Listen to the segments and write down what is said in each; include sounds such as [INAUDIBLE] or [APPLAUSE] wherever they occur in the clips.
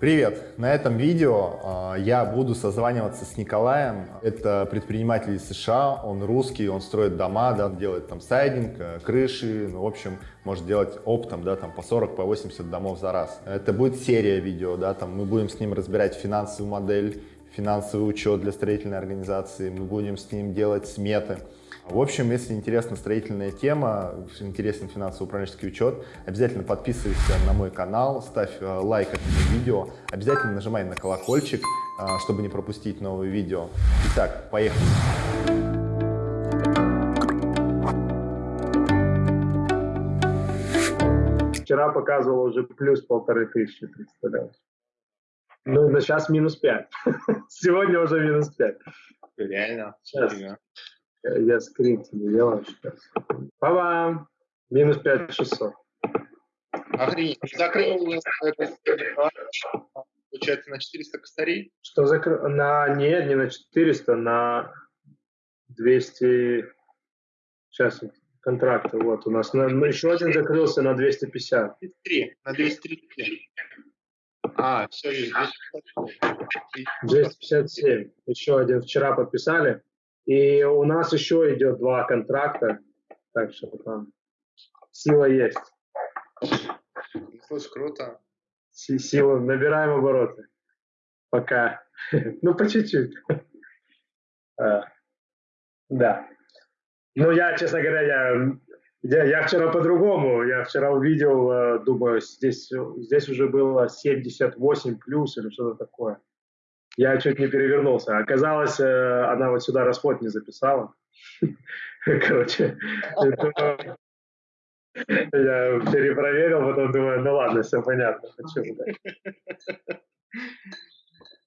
Привет! На этом видео э, я буду созваниваться с Николаем. Это предприниматель из США, он русский, он строит дома, да, делает там сайдинг, э, крыши, ну, в общем, может делать оптом, да, там по 40, по 80 домов за раз. Это будет серия видео, да, там мы будем с ним разбирать финансовую модель, финансовый учет для строительной организации, мы будем с ним делать сметы. В общем, если интересна строительная тема, интересен финансово-управленческий учет, обязательно подписывайся на мой канал, ставь э, лайк этому видео, обязательно нажимай на колокольчик, э, чтобы не пропустить новые видео. Итак, поехали! Вчера показывал уже плюс полторы тысячи, представляешь? Ну, на сейчас минус пять. [LAUGHS] Сегодня уже минус пять. Реально? Сейчас. Я скрин тебе делаю сейчас. Па-бам! Минус 5600. Охренеть. Закрыл получается, на 400 косарей? Что закрыл? На... Нет, не на 400, на 200... Сейчас контракты. Вот у нас. На... Еще один закрылся на 250. 203. На 203. А, все, есть 257. 257. Еще один вчера подписали. И у нас еще идет два контракта, так что там сила есть. Слушай, круто. Сила, набираем обороты. Пока. [LAUGHS] ну, по чуть-чуть. А, да. Ну, я, честно говоря, я, я, я вчера по-другому. Я вчера увидел, э, думаю, здесь, здесь уже было 78 плюс или что-то такое я чуть не перевернулся. Оказалось, э, она вот сюда расход не записала. [LAUGHS] Короче, я перепроверил, потом думаю, ну ладно, все понятно. Почему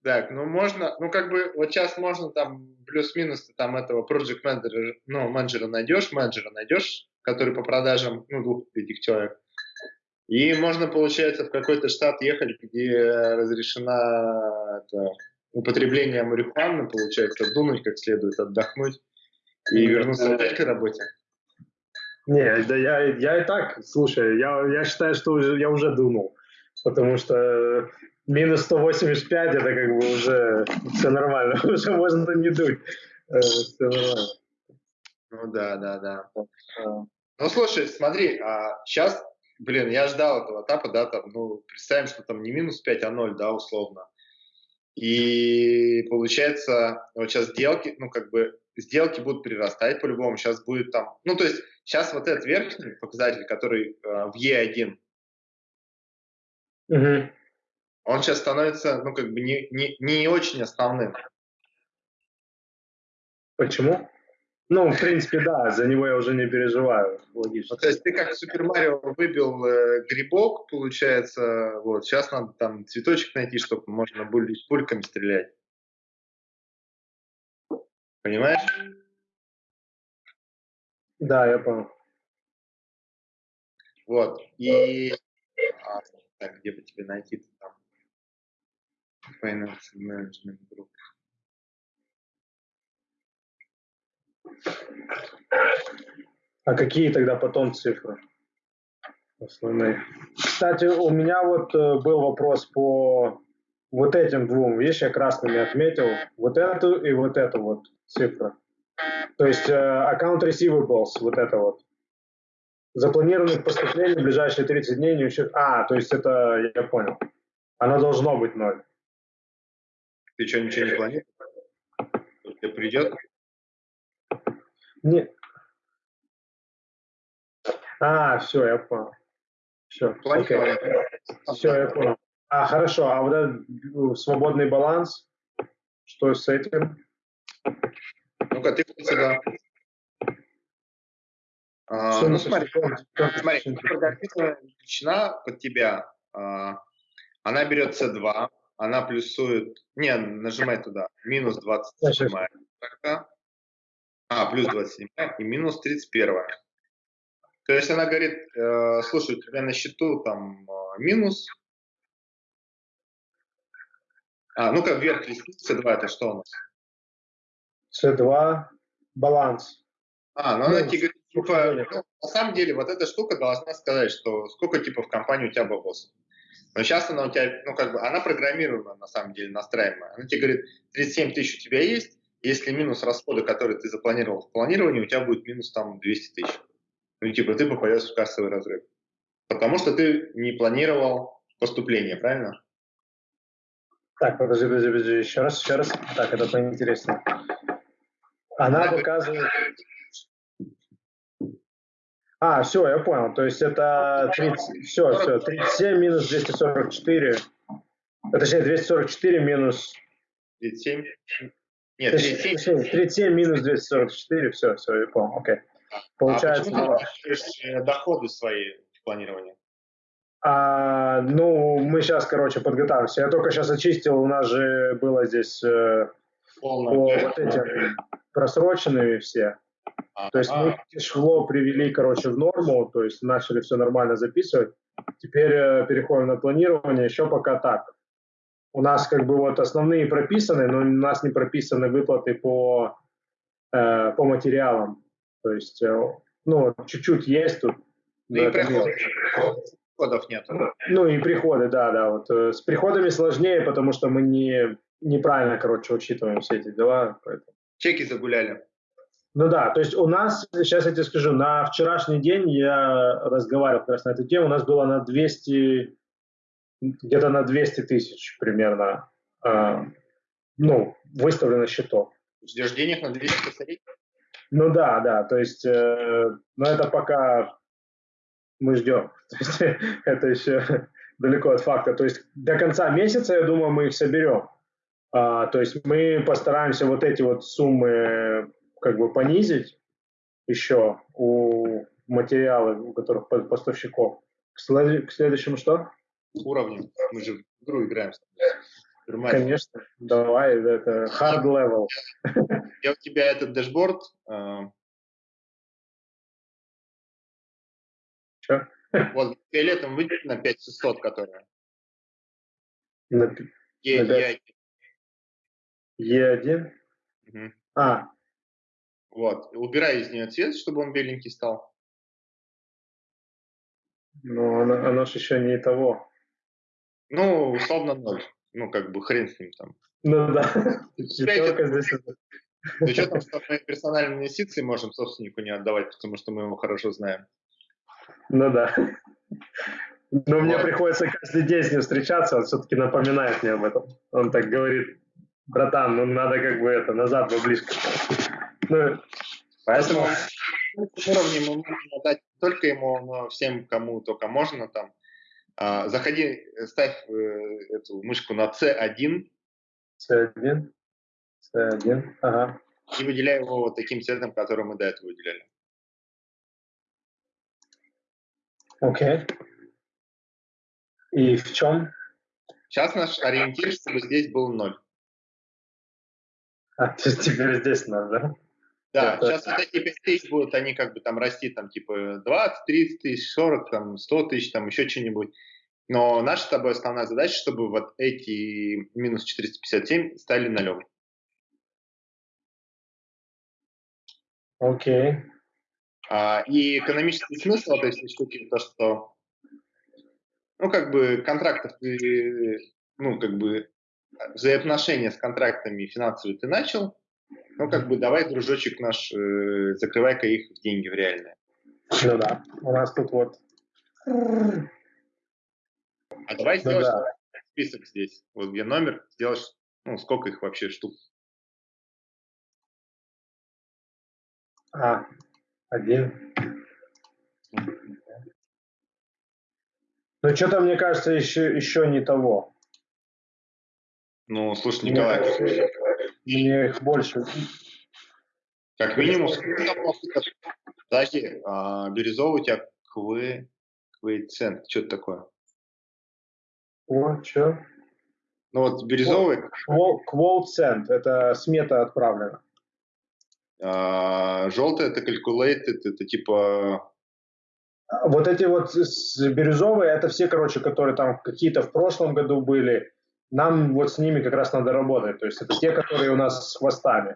так, ну можно, ну как бы вот сейчас можно там плюс-минус там этого project менеджера, ну менеджера найдешь, менеджера найдешь, который по продажам, ну двух этих человек. И можно, получается, в какой-то штат ехать, где разрешена это, употребление марихуаны, получается, дунуть как следует, отдохнуть и вернуться опять к работе? Не, да я, я и так, слушай, я, я считаю, что уже, я уже дунул, потому что минус 185 это как бы уже все нормально, [LAUGHS] уже можно не дуть. Э, все нормально. Ну да, да, да. Ну слушай, смотри, а сейчас, блин, я ждал этого этапа, да, там, ну, представим, что там не минус 5, а 0, да, условно. И получается, вот сейчас сделки, ну, как бы, сделки будут прирастать по-любому. Сейчас будет там, ну, то есть, сейчас вот этот верхний показатель, который э, в Е1, угу. он сейчас становится, ну, как бы, не, не, не очень основным. Почему? Ну, в принципе, да, за него я уже не переживаю, логично. Ну, то есть ты как в Супер Марио выбил э, грибок, получается, вот, сейчас надо там цветочек найти, чтобы можно было пульками стрелять. Понимаешь? Да, я понял. Вот, и... А, так, где бы тебе найти там? Finance Management Group. А какие тогда потом цифры основные? Кстати, у меня вот э, был вопрос по вот этим двум. Видишь, я красными отметил вот эту и вот эту вот цифру. То есть э, account receivables, вот это вот. Запланированных поступлений в ближайшие 30 дней не учет. А, то есть это, я понял. Оно должно быть ноль. Ты что, ничего не планируешь? Тебе придет? Нет. А, все, я понял. Все, окей. Все, я понял. А, хорошо, а вот этот ну, свободный баланс, что с этим? Ну-ка, ты сюда. А, ну, смотри, смотри, величина под тебя, а, она берет C2, она плюсует, не, нажимай туда, минус 27, а, плюс 27 и минус 31. То есть она говорит, э, слушай, у тебя на счету там э, минус. А, ну-ка вверх листи, C2 это что у нас? C2 баланс. А, ну, она тебе говорит, типа, ну, на самом деле вот эта штука должна сказать, что сколько типа в компании у тебя бабос. Но сейчас она у тебя, ну, как бы, она программирована, на самом деле, настраиваемая. Она тебе говорит, 37 тысяч у тебя есть, если минус расходы, которые ты запланировал в планировании, у тебя будет минус там 200 тысяч. Ну, типа, ты попадешь в кассовый разрыв. Потому что ты не планировал поступление, правильно? Так, подожди, подожди, подожди, еще раз, еще раз. Так, это поинтереснее. Она показывает... А, все, я понял. То есть это 30, все, все, 37 минус 244. Точнее, 244 минус... 37? Нет, 37. 37 минус 244, все, все, я понял, окей. А Получается... А почему ты доходы свои в планировании? А, ну, мы сейчас, короче, подготавливаемся. Я только сейчас очистил, у нас же было здесь э, по вот этим просроченные все. То есть мы cash flow привели, короче, в норму, то есть начали все нормально записывать. Теперь э, переходим на планирование, еще пока так. У нас как бы вот основные прописаны, но у нас не прописаны выплаты по, э, по материалам. То есть, э, ну, чуть-чуть есть тут. Ну и приходов нет. Ну и приходы, да, да. Вот э, с приходами сложнее, потому что мы не неправильно, короче, учитываем все эти дела. Поэтому. Чеки загуляли. Ну да, то есть у нас, сейчас я тебе скажу, на вчерашний день я разговаривал как раз на эту тему, у нас было на 200, где-то на 200 тысяч примерно, э, ну, выставлено счетов. Ждешь денег на 200 косарей? Ну да, да, то есть, э, но это пока мы ждем. [LAUGHS] То есть, это еще далеко от факта. То есть до конца месяца, я думаю, мы их соберем. А, то есть мы постараемся вот эти вот суммы как бы понизить еще у материалов, у которых поставщиков. К, след... к следующему что? Уровню. Мы же в игру играем. Конечно, давай, это hard level. Я у тебя этот дашборд. Э... Что? Вот фиолетом выделить на 5600, которая. На, Е, на 5... Е1? Угу. А, вот. Убирай из нее цвет, чтобы он беленький стал. Ну, оно, оно же еще не того. Ну, условно ноль. Ну, как бы хрен с ним там. Ну да. [LAUGHS] Здесь. Ну что мы персональные инвестиции можем собственнику не отдавать, потому что мы его хорошо знаем. Ну да. Но вот. мне приходится каждый день с ним встречаться, он все-таки напоминает мне об этом. Он так говорит, братан, ну надо как бы это, назад близко. Ну, поэтому... уровне мы можем дать не только ему, но всем, кому только можно там. А, заходи, ставь э, эту мышку на C1. C1. C1, ага. И выделяй его вот таким цветом, который мы до этого выделяли. Окей. Okay. И в чем? Сейчас наш ориентир, чтобы здесь был ноль. А, то есть теперь здесь надо, да? Да, это... сейчас вот эти 5 тысяч будут, они как бы там расти, там типа 20, 30 тысяч, 40, там 100 тысяч, там еще что-нибудь. Но наша с тобой основная задача, чтобы вот эти минус 457 стали нулем. Окей. Okay. А, и экономический смысл этой всей штуки то, что ну, как бы контрактов ну, как бы взаимоотношения с контрактами финансовые ты начал, ну, как бы, давай, дружочек наш, э, закрывай-ка их в деньги в реальные. Ну да, у нас тут вот... А давай ну, сделаешь да. список здесь, вот где номер, сделаешь, ну, сколько их вообще штук? А, один. Ну, что-то, мне кажется, еще, еще не того. Ну, слушай, Николай, мне, мне их больше. Как минимум, подожди, а, бирюзовый у тебя кве, квейцент, что это такое? О, что? Ну вот бирюзовый... Квоуцент, это смета отправлена. А, желтый это calculated, это типа... Вот эти вот бирюзовые, это все, короче, которые там какие-то в прошлом году были. Нам вот с ними как раз надо работать. То есть это те, которые у нас с хвостами.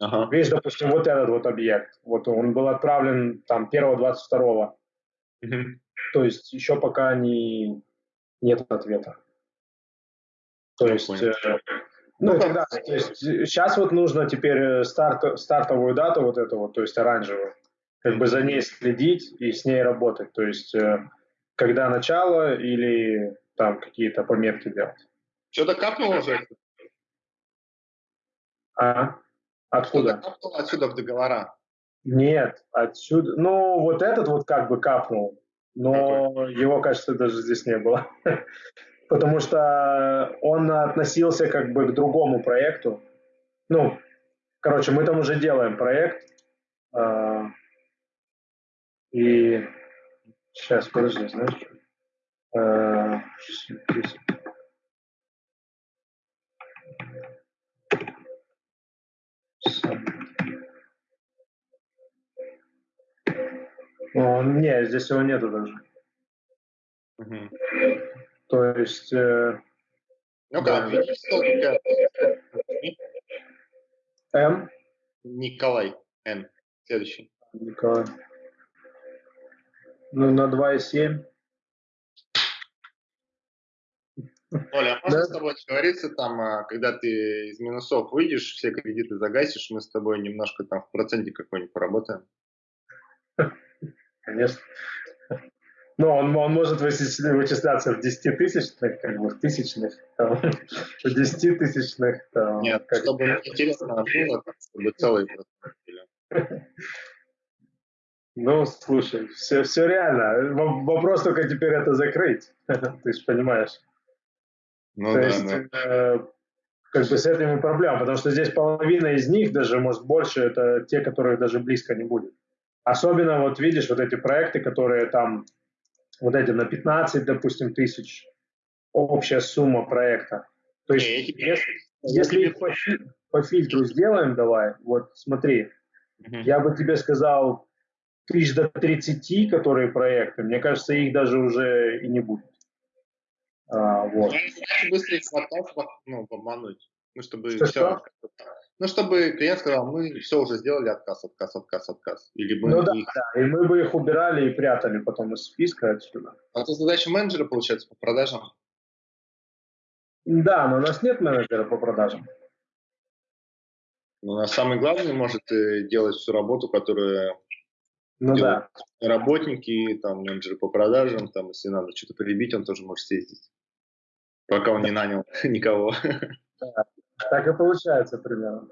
Ага. Видишь, допустим, вот этот вот объект, вот он был отправлен там 1-22. Угу. То есть еще пока не, нет ответа. То есть, э, ну, тогда, то есть, сейчас вот нужно теперь э, старт, стартовую дату вот эту вот, то есть оранжевую, как бы за ней следить и с ней работать. То есть, э, когда начало или там какие-то пометки делать. Что-то капнуло уже? А? Откуда? Что-то капнуло отсюда в договора. Нет, отсюда. Ну, вот этот вот как бы капнул, но Какой? его, кажется, даже здесь не было. [LAUGHS] Потому что он относился как бы к другому проекту. Ну, короче, мы там уже делаем проект. Э, и сейчас, подожди, знаешь, э, О, не, здесь его нету даже. Угу. То есть... Э, ну как, да. М? Николай. Н. Следующий. Николай. Ну, на 2,7. Оля, а можно да? с тобой договориться, там, а, когда ты из минусов выйдешь, все кредиты загасишь, мы с тобой немножко там в проценте какой-нибудь поработаем? Конечно. Но он, он может вычисляться в 10 тысячных, как бы в тысячных, там, [LAUGHS] в 10 тысячных. Там, Нет, как... чтобы интересно было, чтобы целый [LAUGHS] Ну, слушай, все, все реально. Вопрос только теперь это закрыть. [LAUGHS] Ты же понимаешь. Ну, То да, есть, да. Э, как бы с этими проблемами, потому что здесь половина из них, даже, может, больше, это те, которые даже близко не будет. Особенно, вот видишь, вот эти проекты, которые там, вот эти на 15, допустим, тысяч, общая сумма проекта. То есть, не, если, если их по, по фильтру сделаем, давай, вот смотри, угу. я бы тебе сказал, тысяч до 30, которые проекты, мне кажется, их даже уже и не будет. А, вот. Быстрее хватать, ну, обмануть. Ну, чтобы что, все, что? Ну, чтобы клиент сказал, мы все уже сделали, отказ, отказ, отказ, отказ. Или мы ну да, их... да, и мы бы их убирали и прятали потом из списка отсюда. А это задача менеджера, получается, по продажам? Да, но у нас нет менеджера по продажам. Ну, а самый главный может э, делать всю работу, которую ну, да. работники, там, менеджеры по продажам, там, если надо что-то прибить, он тоже может съездить, пока он не нанял [LAUGHS] никого. Да. Так и получается примерно.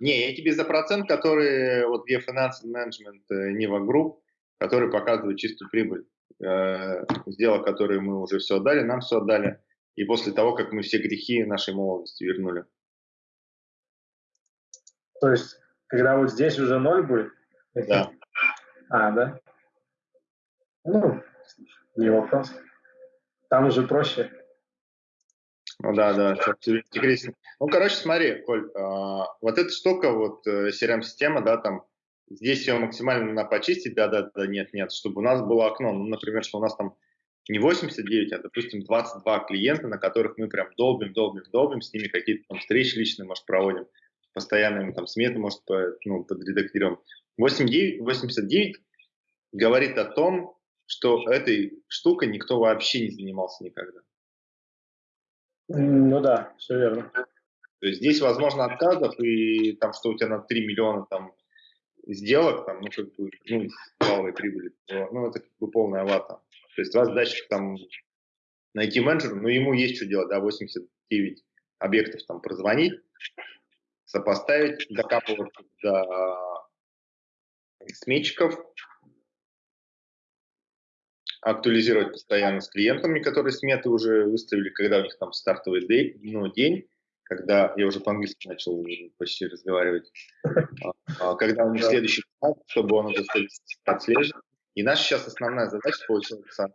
Не, я тебе за процент, который вот где Financial Management Niva Group, который показывает чистую прибыль. Э, сделок, которые мы уже все отдали, нам все отдали. И после того, как мы все грехи нашей молодости вернули. То есть, когда вот здесь уже ноль будет? Да. А, да? Ну, не вопрос. Там уже проще. Ну да, да, интересно. Ну, короче, смотри, Коль, а, вот эта штука, вот CRM-система, да, там, здесь ее максимально надо почистить, да, да, да, нет, нет, чтобы у нас было окно, ну, например, что у нас там не 89, а, допустим, 22 клиента, на которых мы прям долбим, долбим, долбим, с ними какие-то там встречи личные, может, проводим, постоянно им там сметы, может, по, ну, подредактируем. 89, 89 говорит о том, что этой штукой никто вообще не занимался никогда. Ну да, все верно. То есть здесь возможно отказов, и там, что у тебя на 3 миллиона там сделок, там, ну, как бы, ну, валовой прибыли, ну, это как бы полная вата. То есть у вас задача там найти менеджера, но ему есть что делать, да, 89 объектов там прозвонить, сопоставить, докапываться до сметчиков, актуализировать постоянно с клиентами, которые сметы уже выставили, когда у них там стартовый день, ну, день когда я уже по-английски начал почти разговаривать, а, а, когда у них следующий этап, чтобы он это отслеживал. И наша сейчас основная задача получается,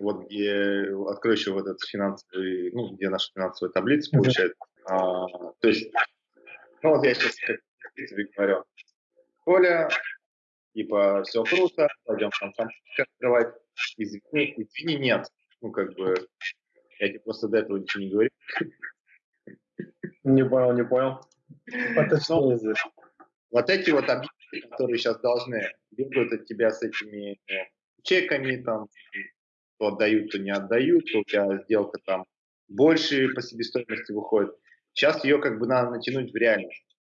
вот где открою еще вот этот финансовый, ну, где наша финансовая таблица получается. А, то есть, ну вот я сейчас как тебе говорю, Коля, типа, все круто, пойдем там там открывать. Извини, извини, нет. Ну, как бы, я тебе просто до этого ничего не говорил. Не понял, не понял. Поточнее здесь. Вот эти вот объекты, которые сейчас должны бегают от тебя с этими э, чеками, там, то отдают, то не отдают, то у тебя сделка там больше по себестоимости выходит. Сейчас ее как бы надо натянуть в реальность.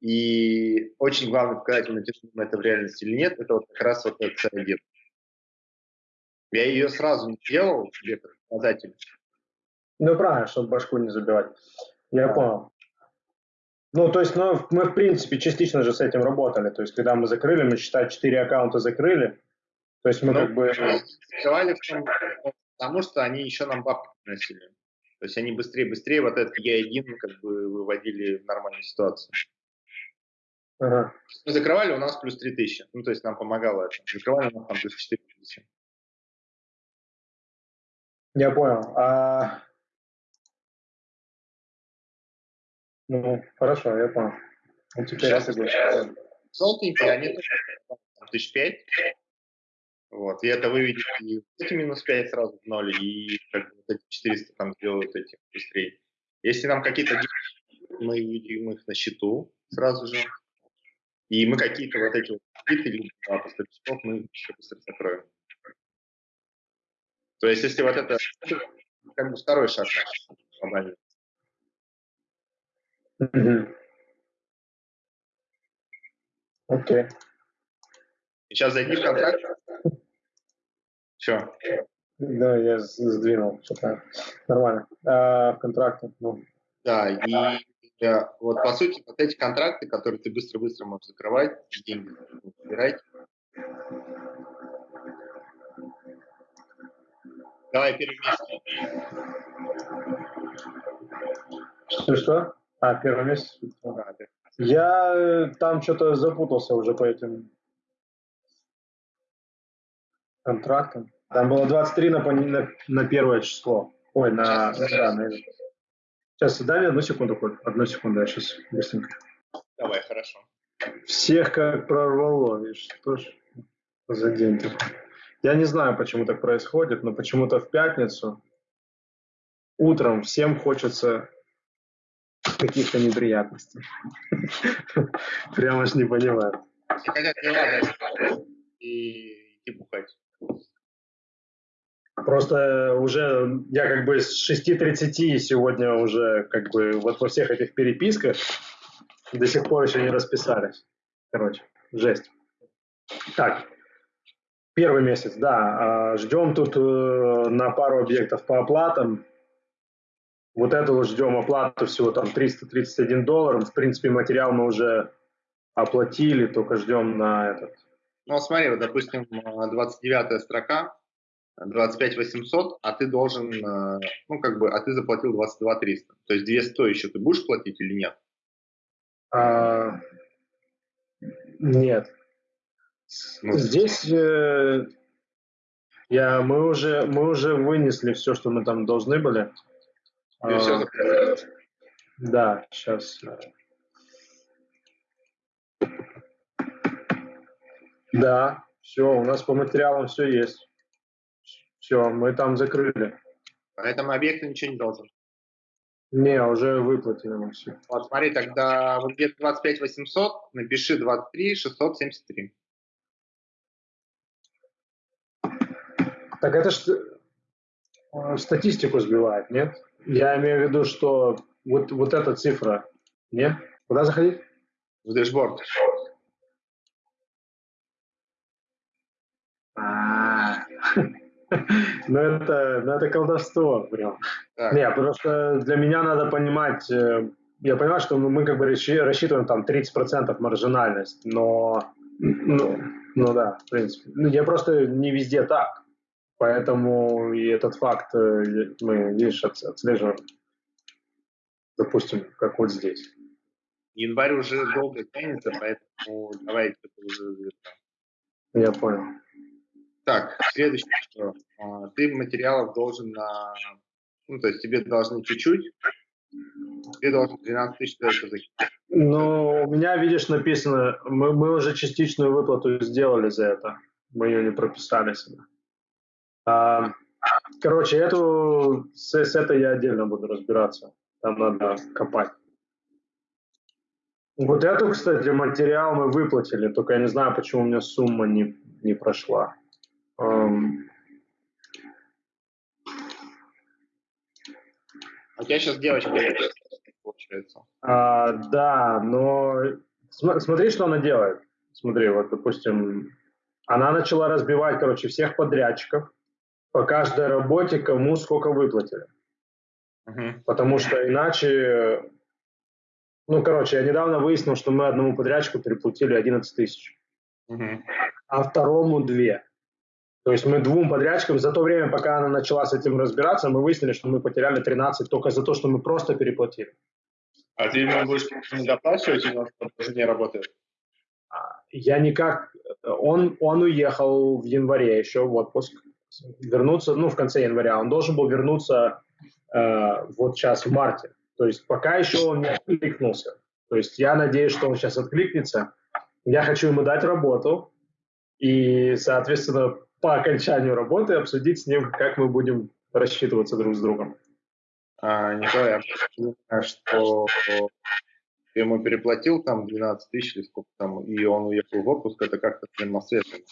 И очень главное показать, натянуть это в реальность или нет, это вот как раз вот этот CRD. Я ее сразу не делал себе как показатель. Ну, правильно, чтобы башку не забивать. Я да. понял. Ну, то есть, ну, мы, в принципе, частично же с этим работали. То есть, когда мы закрыли, мы, считай, 4 аккаунта закрыли. То есть, мы ну, как бы... Закрывали потому что они еще нам бабки приносили. То есть, они быстрее-быстрее вот этот Е1 как бы выводили в нормальную ситуацию. Ага. Мы закрывали, у нас плюс 3000. Ну, то есть, нам помогало это. Закрывали, у нас там плюс 4000. Я понял. А Ну, хорошо, я понял. Ну, теперь Сейчас я согласен. Желтенькие, они тысяч пять. Вот, и это выведет и эти минус 5 сразу в ноль, и как бы, эти 400 там сделают эти быстрее. Если нам какие-то мы видим их на счету сразу же, и мы какие-то вот эти вот или а, поставщиков мы еще быстро закроем. То есть, если вот это как бы второй шаг Окей. Okay. Сейчас зайди в контракт. Все. Да, я сдвинул. Что-то нормально. А, в контракте. Ну. Да, и да, вот по сути вот эти контракты, которые ты быстро-быстро можешь закрывать, деньги собирать. Давай первый месяц. Что-что? А, первый месяц? Я э, там что-то запутался уже по этим контрактам. Там было 23 на, на, на первое число. Ой, на... Да, на сейчас, дай одну секунду, хоть. Одну секунду, я сейчас быстренько. Давай, хорошо. Всех как прорвало, видишь, что ж за день такой. Я не знаю, почему так происходит, но почему-то в пятницу утром всем хочется каких-то неприятностей. [LAUGHS] Прямо ж не понимаю. И идти бухать. Просто уже я как бы с 6.30 сегодня уже как бы вот во всех этих переписках до сих пор еще не расписались. Короче, жесть. Так, первый месяц, да. А, ждем тут э, на пару объектов по оплатам. Вот это вот ждем оплату всего там 331 доллар. В принципе, материал мы уже оплатили, только ждем на этот. Ну, смотри, вот, допустим, 29 строка, 25 800, а ты должен, э, ну, как бы, а ты заплатил 22 300. То есть 200 еще ты будешь платить или нет? А, нет. Ну, Здесь э, я, мы, уже, мы уже вынесли все, что мы там должны были. А, да, сейчас. Да, все, у нас по материалам все есть. Все, мы там закрыли. Поэтому объект ничего не должен. Не, уже выплатили мы все. Вот смотри, тогда в объект 25 800 напиши 23 673. Так это ж э, статистику сбивает, нет? Я имею в виду, что вот, вот эта цифра, нет? Куда заходить? В дэшборд. А. [LAUGHS] Ну это, ну это колдовство прям. Так. Не, просто для меня надо понимать, э, я понимаю, что мы как бы рассчитываем там 30% маржинальность, но, ну, ну да, в принципе. Ну, я просто не везде так. Поэтому и этот факт э, мы, видишь, отслеживаем, допустим, как вот здесь. Январь уже долго тянется, поэтому давайте уже Я понял. Так, следующее, что а, ты материалов должен на... Ну, то есть тебе должны чуть-чуть, ты должен 12 тысяч закинуть. Ну, у меня, видишь, написано, мы, мы уже частичную выплату сделали за это. Мы ее не прописали сюда. А, короче, эту, с, с этой я отдельно буду разбираться. Там надо копать. Вот эту, кстати, материал мы выплатили, только я не знаю, почему у меня сумма не, не прошла. Эм. А У тебя сейчас девочка получается. А, да, но см смотри, что она делает. Смотри, вот, допустим, она начала разбивать, короче, всех подрядчиков, по каждой работе, кому сколько выплатили. Uh-huh. Потому что иначе... Ну, короче, я недавно выяснил, что мы одному подрядчику переплатили 11 тысяч, uh-huh. а второму 2. То есть мы двум подрядчикам за то время, пока она начала с этим разбираться, мы выяснили, что мы потеряли 13 только за то, что мы просто переплатили. А ты ему будешь не доплачивать, или он не работает? А, я никак... Он, он уехал в январе еще в отпуск. Вернуться, ну, в конце января. Он должен был вернуться э, вот сейчас в марте. То есть пока еще он не откликнулся. То есть я надеюсь, что он сейчас откликнется. Я хочу ему дать работу и, соответственно, по окончанию работы обсудить с ним, как мы будем рассчитываться друг с другом. А, Николай, я понимаю, что ты ему переплатил там 12 тысяч или сколько там, и он уехал в отпуск, это как-то взаимосвязано?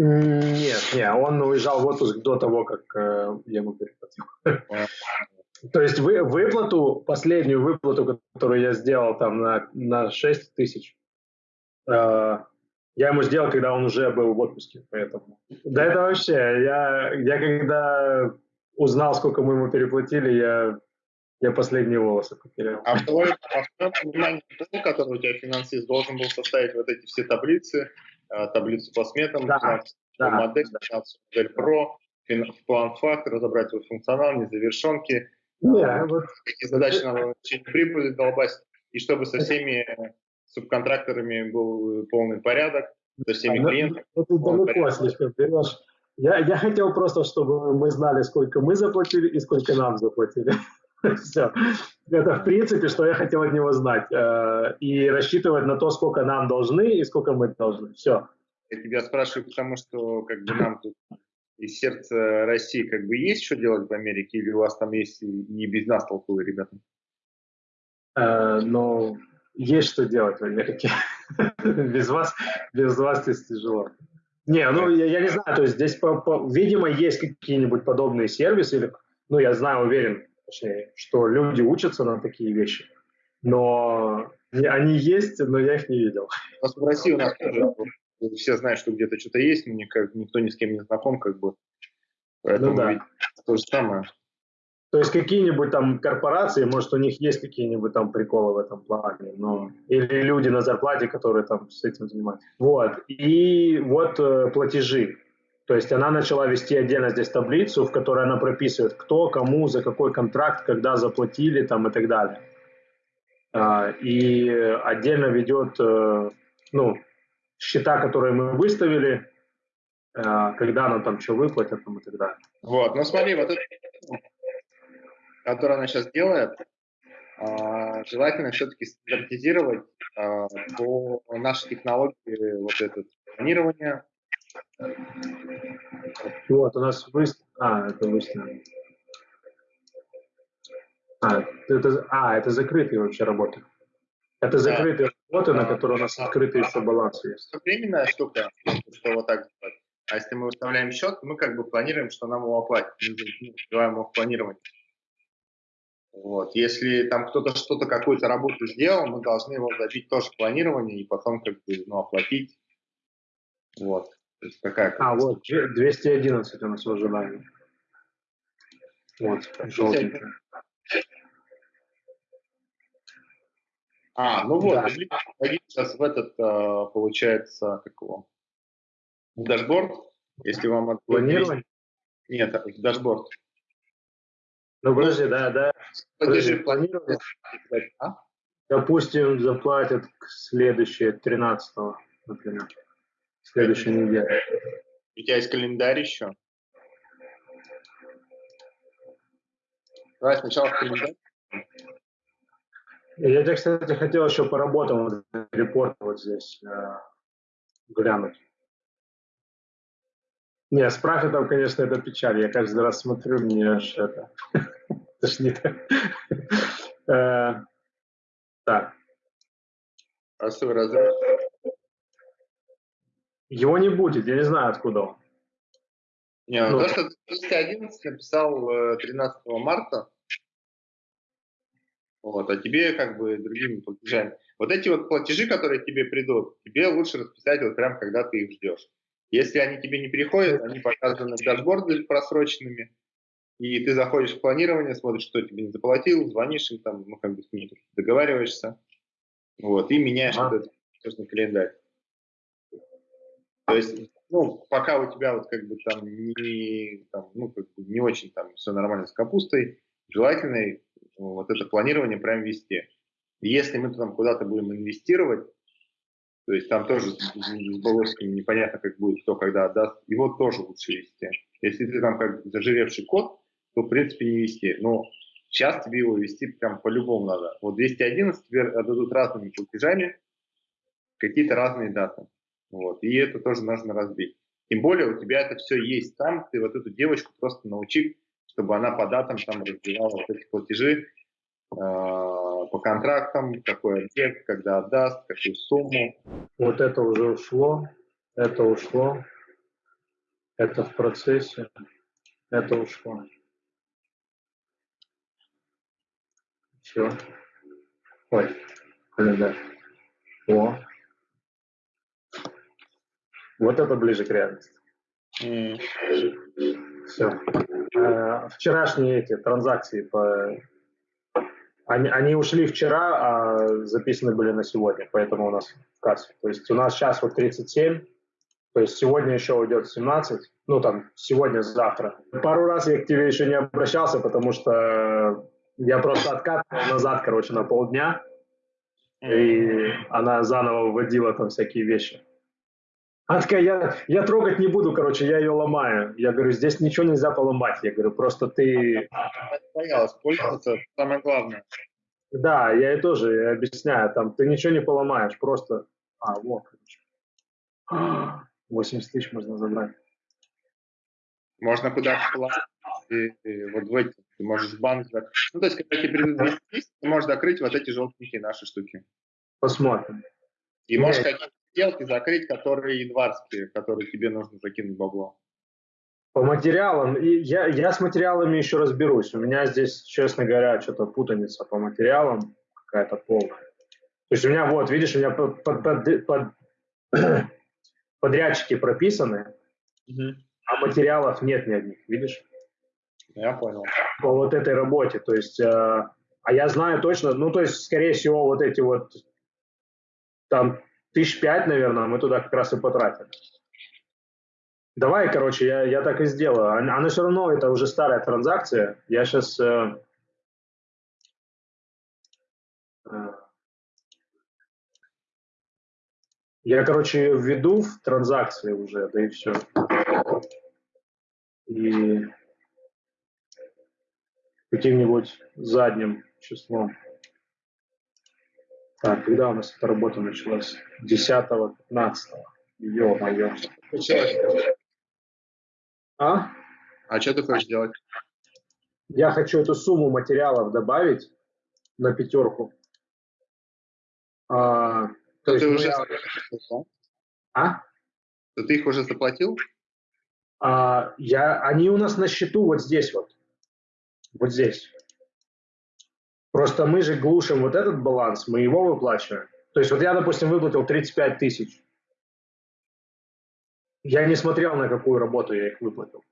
Нет, нет, он уезжал в отпуск до того, как э, я ему переплатил. [LAUGHS] То есть вы, выплату, последнюю выплату, которую я сделал там на, на 6 тысяч, э, я ему сделал, когда он уже был в отпуске, поэтому. Да это вообще, я, я когда узнал, сколько мы ему переплатили, я, я последние волосы потерял. А в твоем, а понимании, который у тебя финансист должен был составить вот эти все таблицы, таблицу по сметам, да, да, модель, да. модель Pro, план факт, разобрать его функционал, незавершенки, yeah, вот. какие задачи надо в прибыли долбать, и чтобы со всеми субконтракторами был полный порядок, со всеми а, ну, клиентами. Это далеко слишком берешь. Я, я хотел просто, чтобы мы знали, сколько мы заплатили и сколько нам заплатили. Все. Это в принципе, что я хотел от него знать. Э, и рассчитывать на то, сколько нам должны и сколько мы должны. Все. Я тебя спрашиваю, потому что как бы нам тут из сердца России как бы есть что делать в Америке, или у вас там есть и без нас толковые ребята? Э, ну, есть что делать в Америке. [LAUGHS] без вас, без вас здесь тяжело. Не, ну я, я не знаю, то есть здесь, по, по, видимо, есть какие-нибудь подобные сервисы, или, ну я знаю, уверен, точнее, что люди учатся на такие вещи, но они есть, но я их не видел. в России у нас тоже все знают, что где-то что-то есть, но никак, никто ни с кем не знаком, как бы. Поэтому ну, да. то же самое. То есть какие-нибудь там корпорации, может, у них есть какие-нибудь там приколы в этом плане, но или люди на зарплате, которые там с этим занимаются. Вот. И вот э, платежи. То есть она начала вести отдельно здесь таблицу, в которой она прописывает, кто, кому, за какой контракт, когда заплатили там и так далее. А, и отдельно ведет э, ну, счета, которые мы выставили, э, когда она там что выплатит там, и так далее. Вот, ну смотри, вот это которую она сейчас делает, а, желательно все-таки стандартизировать а, по нашей технологии вот это планирование. Вот, у нас выставка. А, это выставка. А, это, а, это закрытые вообще работы. Это закрытые да. работы, на которые у нас открытый еще баланс есть. Временная штука, что вот так делать. А если мы выставляем счет, мы как бы планируем, что нам его оплатят. Мы называем его планирование. Вот. Если там кто-то что-то, какую-то работу сделал, мы должны его забить тоже в планирование и потом как бы ну, оплатить. Вот. То есть какая а, вот, 211 у нас в ожидании. Вот, желтенькая. А, ну вот, да. сейчас в этот, а, получается, как его, в дашборд, если вам... Планирование? Нет, в дашборд. Ну, подожди, да, да. Подожди, планирование. А? Допустим, заплатят следующее, 13 например. Следующей неделе. У тебя есть календарь еще? Давай сначала календарь. Я тебе, кстати, хотел еще по работам репорт вот здесь э, глянуть. Не, с профитом, конечно, это печаль. Я каждый раз смотрю, мне аж это [LAUGHS] тошнит. Э, так. А свой разрыв? Его не будет, я не знаю, откуда он. Не, ну, то, что 211 написал 13 э, марта, Вот, а тебе как бы другими платежами. Вот эти вот платежи, которые тебе придут, тебе лучше расписать вот прям, когда ты их ждешь. Если они тебе не приходят, они показаны в дашборде просроченными, и ты заходишь в планирование, смотришь, что тебе не заплатил, звонишь им там, ну, как бы с ними договариваешься, вот, и меняешь а. этот календарь. То есть, ну, пока у тебя вот как бы там не, там, ну, как бы не очень там все нормально с капустой, желательно вот это планирование прям вести. Если мы там куда-то будем инвестировать, то есть там тоже с Болоским непонятно, как будет, кто когда отдаст, его тоже лучше вести. Если ты там как зажиревший код, то в принципе не вести. Но сейчас тебе его вести прям по-любому надо. Вот 211 тебе отдадут разными платежами, какие-то разные даты. Вот. И это тоже нужно разбить. Тем более у тебя это все есть там, ты вот эту девочку просто научи, чтобы она по датам там разбивала вот эти платежи, э, по контрактам, какой объект, когда отдаст, какую сумму. Вот это уже ушло, это ушло, это в процессе, это ушло. Все. Ой, календарь. О. Вот это ближе к реальности. Mm. Все. Э, вчерашние эти транзакции по они, они ушли вчера, а записаны были на сегодня, поэтому у нас в кассе. То есть у нас сейчас вот 37, то есть сегодня еще уйдет 17, ну там сегодня-завтра. Пару раз я к тебе еще не обращался, потому что я просто откатывал назад, короче, на полдня, и она заново вводила там всякие вещи. Она такая, я, я трогать не буду, короче, я ее ломаю. Я говорю, здесь ничего нельзя поломать. Я говорю, просто ты... Боялась пользоваться, самое главное. Да, я ей тоже объясняю, там, ты ничего не поломаешь, просто... А, вот, короче. [GASPS] 80 тысяч можно забрать. Можно куда-то и, и вот в эти, ты можешь банк... Ну, то есть, когда тебе придут 200 тысяч, ты можешь закрыть вот эти желтенькие наши штуки. Посмотрим. И можешь какие сделки закрыть, которые январские, которые тебе нужно закинуть бабло? По материалам, и я, я с материалами еще разберусь. У меня здесь, честно говоря, что-то путаница по материалам какая-то полная. То есть у меня, вот, видишь, у меня под, под, под, под [CLEARS THROAT] подрядчики прописаны, угу. а материалов нет ни одних, видишь? Я понял. По вот этой работе, то есть, э, а я знаю точно, ну, то есть, скорее всего, вот эти вот там тысяч пять, наверное, мы туда как раз и потратим. Давай, короче, я, я так и сделаю. Она, она все равно, это уже старая транзакция. Я сейчас... Э, э, я, короче, введу в транзакции уже, да и все. И каким-нибудь задним числом. Так, когда у нас эта работа началась? 10-15. Ё-моё. А? А что ты хочешь делать? Я хочу эту сумму материалов добавить на пятерку. А, то, то ты уже я... А? То ты их уже заплатил? А, я, они у нас на счету вот здесь вот. Вот здесь. Просто мы же глушим вот этот баланс, мы его выплачиваем. То есть вот я, допустим, выплатил 35 тысяч. Я не смотрел, на какую работу я их выплатил.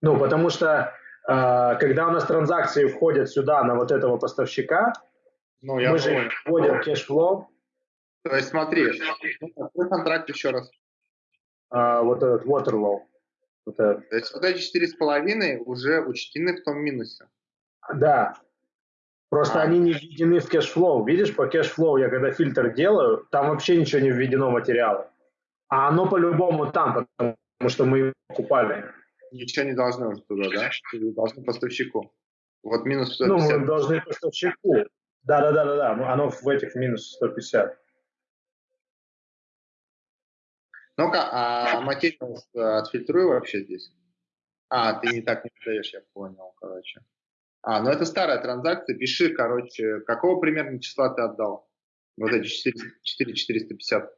Ну, потому что э, когда у нас транзакции входят сюда на вот этого поставщика, ну, я мы понял. же вводим cash flow. То есть смотри, какой контракт еще раз? А, вот этот Waterlow. Вот этот. То есть вот эти четыре с половиной уже учтены в том минусе. Да, Просто они не введены в cash flow. Видишь, по cash flow я когда фильтр делаю, там вообще ничего не введено материала. А оно по-любому там, потому что мы его покупали. Ничего не должно уже туда, да? Должны поставщику. Вот минус 150. Ну, мы должны поставщику. Да-да-да-да-да. Оно в этих минус 150. Ну-ка, а материал отфильтруй вообще здесь. А, ты не так не даешь, я понял, короче. А, ну это старая транзакция. Пиши, короче, какого примерно числа ты отдал? Вот эти 4, 450.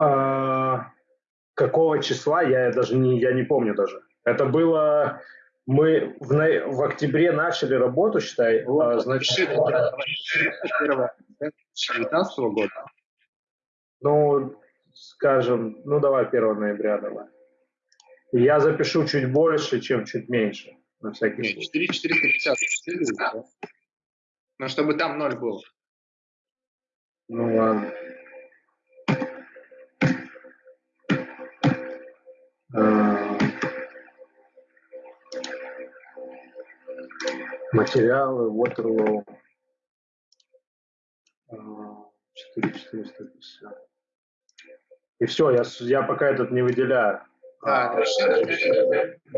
А, какого числа, я даже не, я не помню даже. Это было Мы в, в октябре начали работу, считай, вот, а, значит... 19 года. Ну, скажем, ну давай 1 ноября давай. Я запишу чуть больше, чем чуть меньше. На всякий Нет, 4450. Да? Но чтобы там ноль был. Ну ладно. А, материалы, Waterloo. 4450. А, И все, я, я пока этот не выделяю. Да,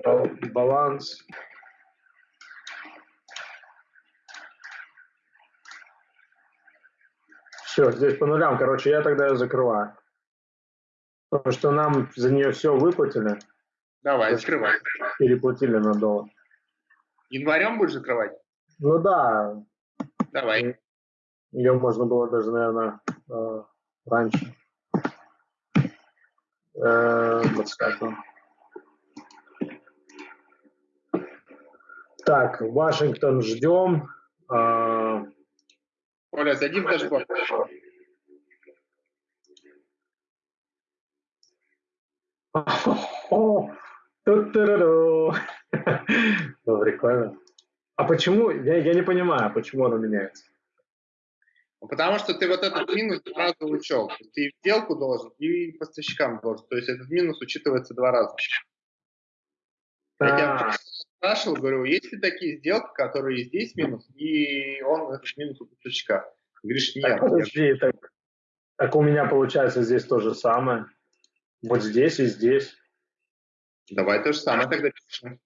а, баланс. Все, здесь по нулям. Короче, я тогда ее закрываю. Потому что нам за нее все выплатили. Давай, закрывай. Переплатили на доллар. Январем будешь закрывать? Ну да. Давай. Ее можно было даже, наверное, э, раньше. 25 э, Так, Вашингтон ждем. А, Оля, садим даже О, ну, прикольно. А почему, я, я не понимаю, почему оно меняется? Потому что ты вот этот минус раза учел. Ты и сделку должен, и поставщикам должен. То есть этот минус учитывается два раза. Я тебя спрашивал, говорю, есть ли такие сделки, которые здесь минус, и он этот минус у поставщика? Говоришь, нет. Так, подожди, так, так у меня получается здесь то же самое. Вот здесь и здесь. Давай то же самое тогда пишем.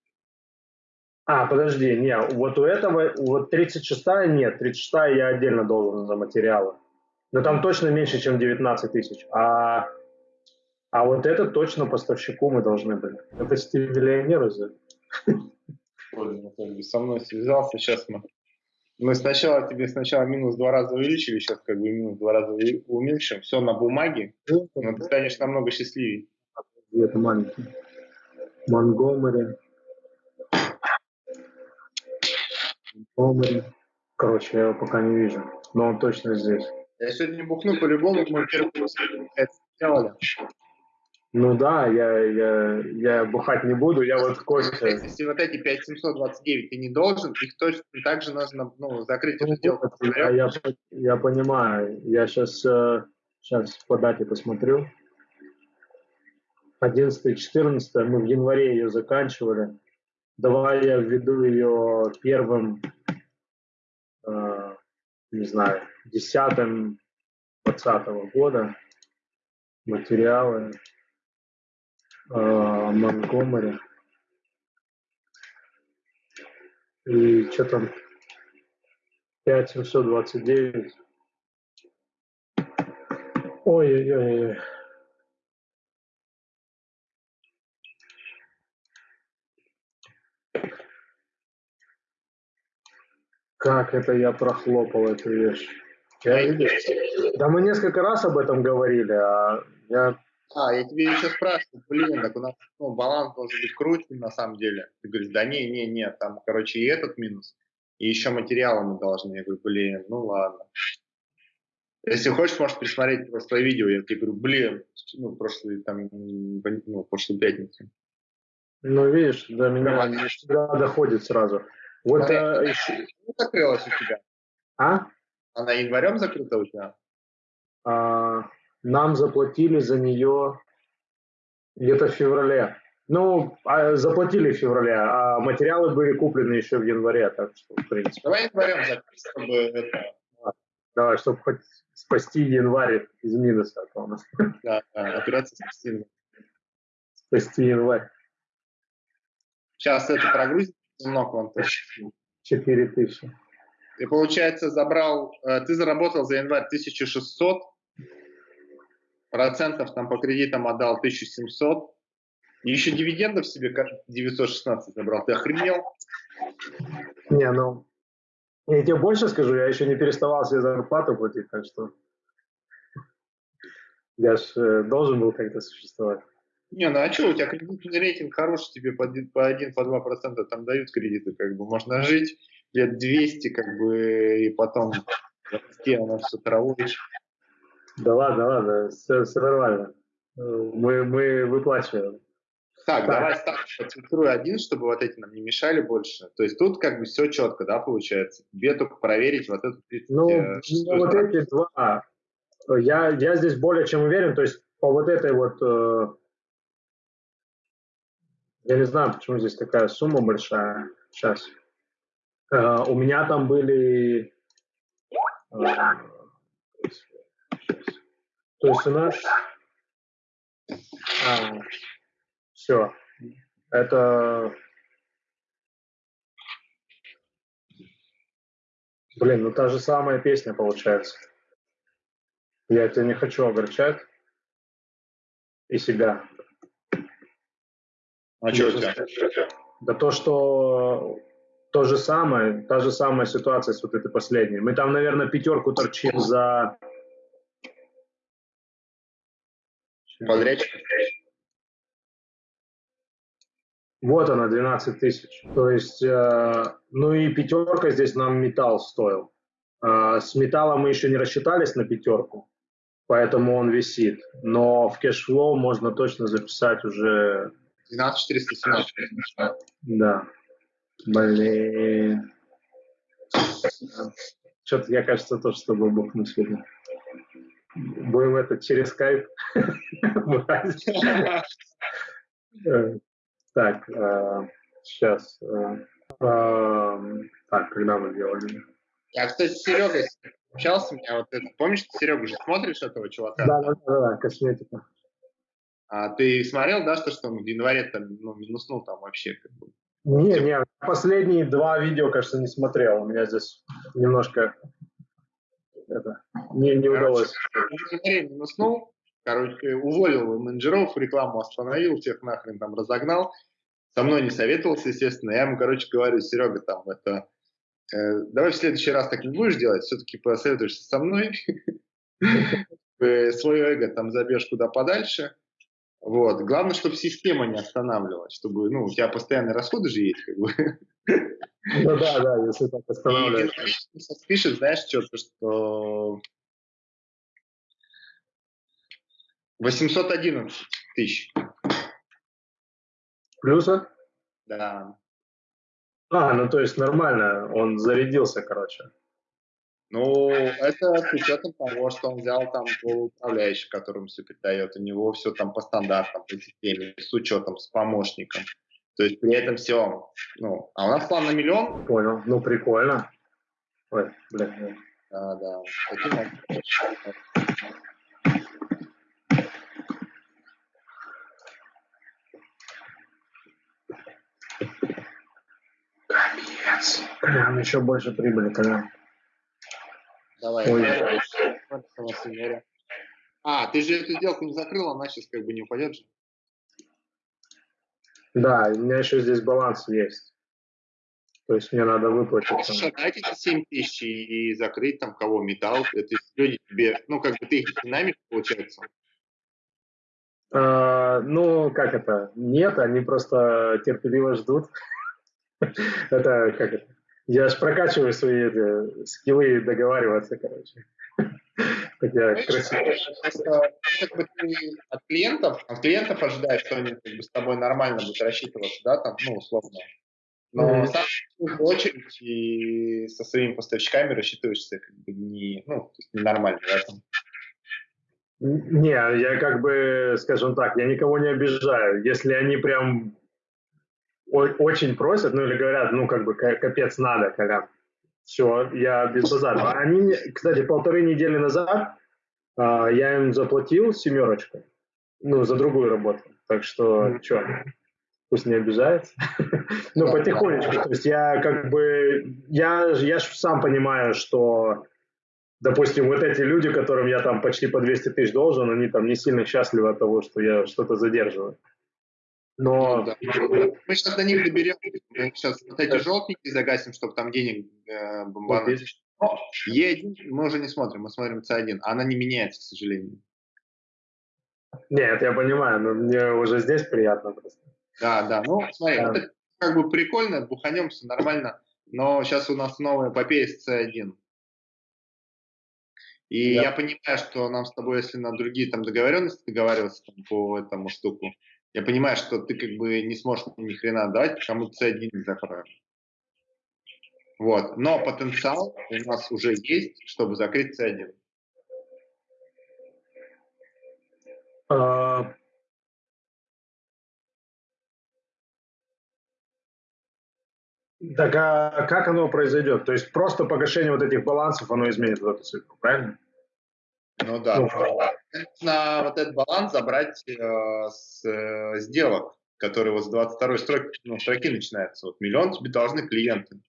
А, подожди, не, вот у этого, вот 36 нет, 36 я отдельно должен за материалы. Но там точно меньше, чем 19 тысяч. А, а вот это точно поставщику мы должны были. Это стиль разве? Со мной связался, сейчас мы мы сначала тебе сначала минус два раза увеличили, сейчас как бы минус два раза уменьшим. Все на бумаге, но ты станешь намного счастливее. Это маленький. Монгомери. Монгомери. Короче, я его пока не вижу, но он точно здесь. Я сегодня бухну по-любому, мы первый сделали. Ну да, я, я, я бухать не буду, я вот кофе... Если вот эти 5729 ты не должен, их точно так же нужно ну, закрыть эту сделку. Я, я, я понимаю, я сейчас, сейчас по дате посмотрю. 11-14, мы в январе ее заканчивали. Давай я введу ее первым, э, не знаю, 10 20 года. Материалы. Монгомери. И что там? 5729. Ой-ой-ой. Как это я прохлопал эту вещь? Я, да мы несколько раз об этом говорили, а я а, я тебе еще спрашиваю, блин, так у нас ну, баланс должен быть круче на самом деле. Ты говоришь, да не, не, не, там, короче, и этот минус, и еще материалы мы должны. Я говорю, блин, ну ладно. Если хочешь, можешь пересмотреть просто видео. Я тебе говорю, блин, ну, прошлый, там, ну, прошлую пятницу. Ну, видишь, до меня всегда доходит сразу. Вот а, а, еще... закрылась у тебя? А? Она январем закрыта у тебя? А, нам заплатили за нее где-то в феврале. Ну, а заплатили в феврале, а материалы были куплены еще в январе, так что, в принципе. Давай январем закрыть, чтобы это... Давай, чтобы хоть спасти январь из минуса. А у нас. [LAUGHS] Да, да, операция спасти. Спасти январь. Сейчас это прогрузит немного вам тоже. 4 тысячи. И получается, забрал, э, ты заработал за январь 1600, процентов там по кредитам отдал 1700, и еще дивидендов себе 916 забрал. Ты охренел? Не, ну, я тебе больше скажу, я еще не переставал себе зарплату платить, так что я же э, должен был как-то существовать. Не, ну а что, у тебя кредитный рейтинг хороший, тебе по 1-2% по 1, по 2 там дают кредиты, как бы можно жить лет 200, как бы, и потом расти, оно все травой. Да ладно, ладно, все, все нормально. Мы, мы выплачиваем. Так, так. давай ставь, отфильтруй один, чтобы вот эти нам не мешали больше. То есть тут как бы все четко, да, получается. Тебе только проверить вот эту... Ну, э, ну вот эти два. Я, я здесь более чем уверен, то есть по вот этой вот... Я не знаю, почему здесь такая сумма большая. Сейчас. Э, у меня там были... Э, то есть у нас... А, все. Это... Блин, ну та же самая песня получается. Я тебя не хочу огорчать. И себя. А что у тебя? Да то, что то же самое, та же самая ситуация с вот этой последней. Мы там, наверное, пятерку торчим за... Подрядчик? Вот она, 12 тысяч. То есть, э, ну и пятерка здесь нам металл стоил. Э, с металлом мы еще не рассчитались на пятерку, поэтому он висит. Но в cash flow можно точно записать уже... 12 417. Да. Блин. Что-то я, кажется, тоже с тобой бухну сегодня. Будем это через скайп. [LAUGHS] Так, э, сейчас. Э, э, так, когда мы делали? Я, кстати, с Серегой общался, меня вот это, помнишь, Серега, же смотришь этого чувака? Да, да, да, да, косметика. А ты смотрел, да, что, что он в январе там, ну, минуснул там вообще как бы? Не, не, последние два видео, кажется, не смотрел. У меня здесь немножко это, не, не Короче, удалось. Январе минуснул, короче, уволил менеджеров, рекламу остановил, всех нахрен там разогнал. Со мной не советовался, естественно. Я ему, короче, говорю, Серега, там, это, э, давай в следующий раз так не будешь делать, все-таки посоветуешься со мной. [LAUGHS] Свое эго там забьешь куда подальше. Вот. Главное, чтобы система не останавливалась, чтобы, ну, у тебя постоянные расходы же есть, как бы. Ну да, да, если так останавливается. И пишет, знаешь, что-то, что 811 тысяч. Плюса? Да. А, ну то есть нормально, он зарядился, короче. Ну, это с учетом того, что он взял там управляющий, которому все передает. У него все там по стандартам, по системе, с учетом, с помощником. То есть при этом все, ну, а у нас план на миллион. Понял, ну прикольно. Ой, блин. Да, да. Капец. Прям еще больше прибыли тогда. Давай. Ой. А, ты же эту сделку не закрыл, она сейчас как бы не упадет же. Да, у меня еще здесь баланс есть. То есть мне надо выплатить. Слушай, дайте эти 7 тысяч и закрыть там кого металл. Это люди тебе, ну как бы ты их динамик получается. А, ну, как это? Нет, они просто терпеливо ждут. [LAUGHS] Это как это? Я же прокачиваю свои эти, скиллы договариваться, короче. [LAUGHS] Хотя красиво. Как бы ты от клиентов, от клиентов ожидаешь, что они как бы, с тобой нормально будут рассчитываться, да, там, ну, условно. Но сам в очередь и со своими поставщиками рассчитываешься как бы не, ну, ненормально в этом. Не, я как бы, скажем так, я никого не обижаю. Если они прям очень просят, ну или говорят, ну как бы капец надо, когда все, я без базара. Они мне, кстати, полторы недели назад а, я им заплатил семерочку, ну за другую работу, так что mm-hmm. что, пусть не обижается. [LAUGHS] ну потихонечку, то есть я как бы, я, я сам понимаю, что допустим, вот эти люди, которым я там почти по 200 тысяч должен, они там не сильно счастливы от того, что я что-то задерживаю. Но... Да. Мы сейчас до них доберем. Мы сейчас вот эти желтенькие загасим, чтобы там денег э, бомбануть. Е1 мы уже не смотрим, мы смотрим C1. Она не меняется, к сожалению. Нет, я понимаю, но мне уже здесь приятно просто. Да, да. Ну, смотри, да. это как бы прикольно, буханем, все нормально. Но сейчас у нас новая эпопея с C1. И да. я понимаю, что нам с тобой, если на другие там договоренности договариваться там, по этому штуку, я понимаю, что ты как бы не сможешь ни хрена дать, потому что C1 не закроем. Вот. Но потенциал у нас уже есть, чтобы закрыть C1. А... Так а как оно произойдет? То есть просто погашение вот этих балансов, оно изменит вот эту цифру, правильно? Ну да. Ну, на вот этот баланс забрать э, с э, сделок, которые вот с 22 строки, ну, строки начинаются. Вот миллион тебе должны клиенты.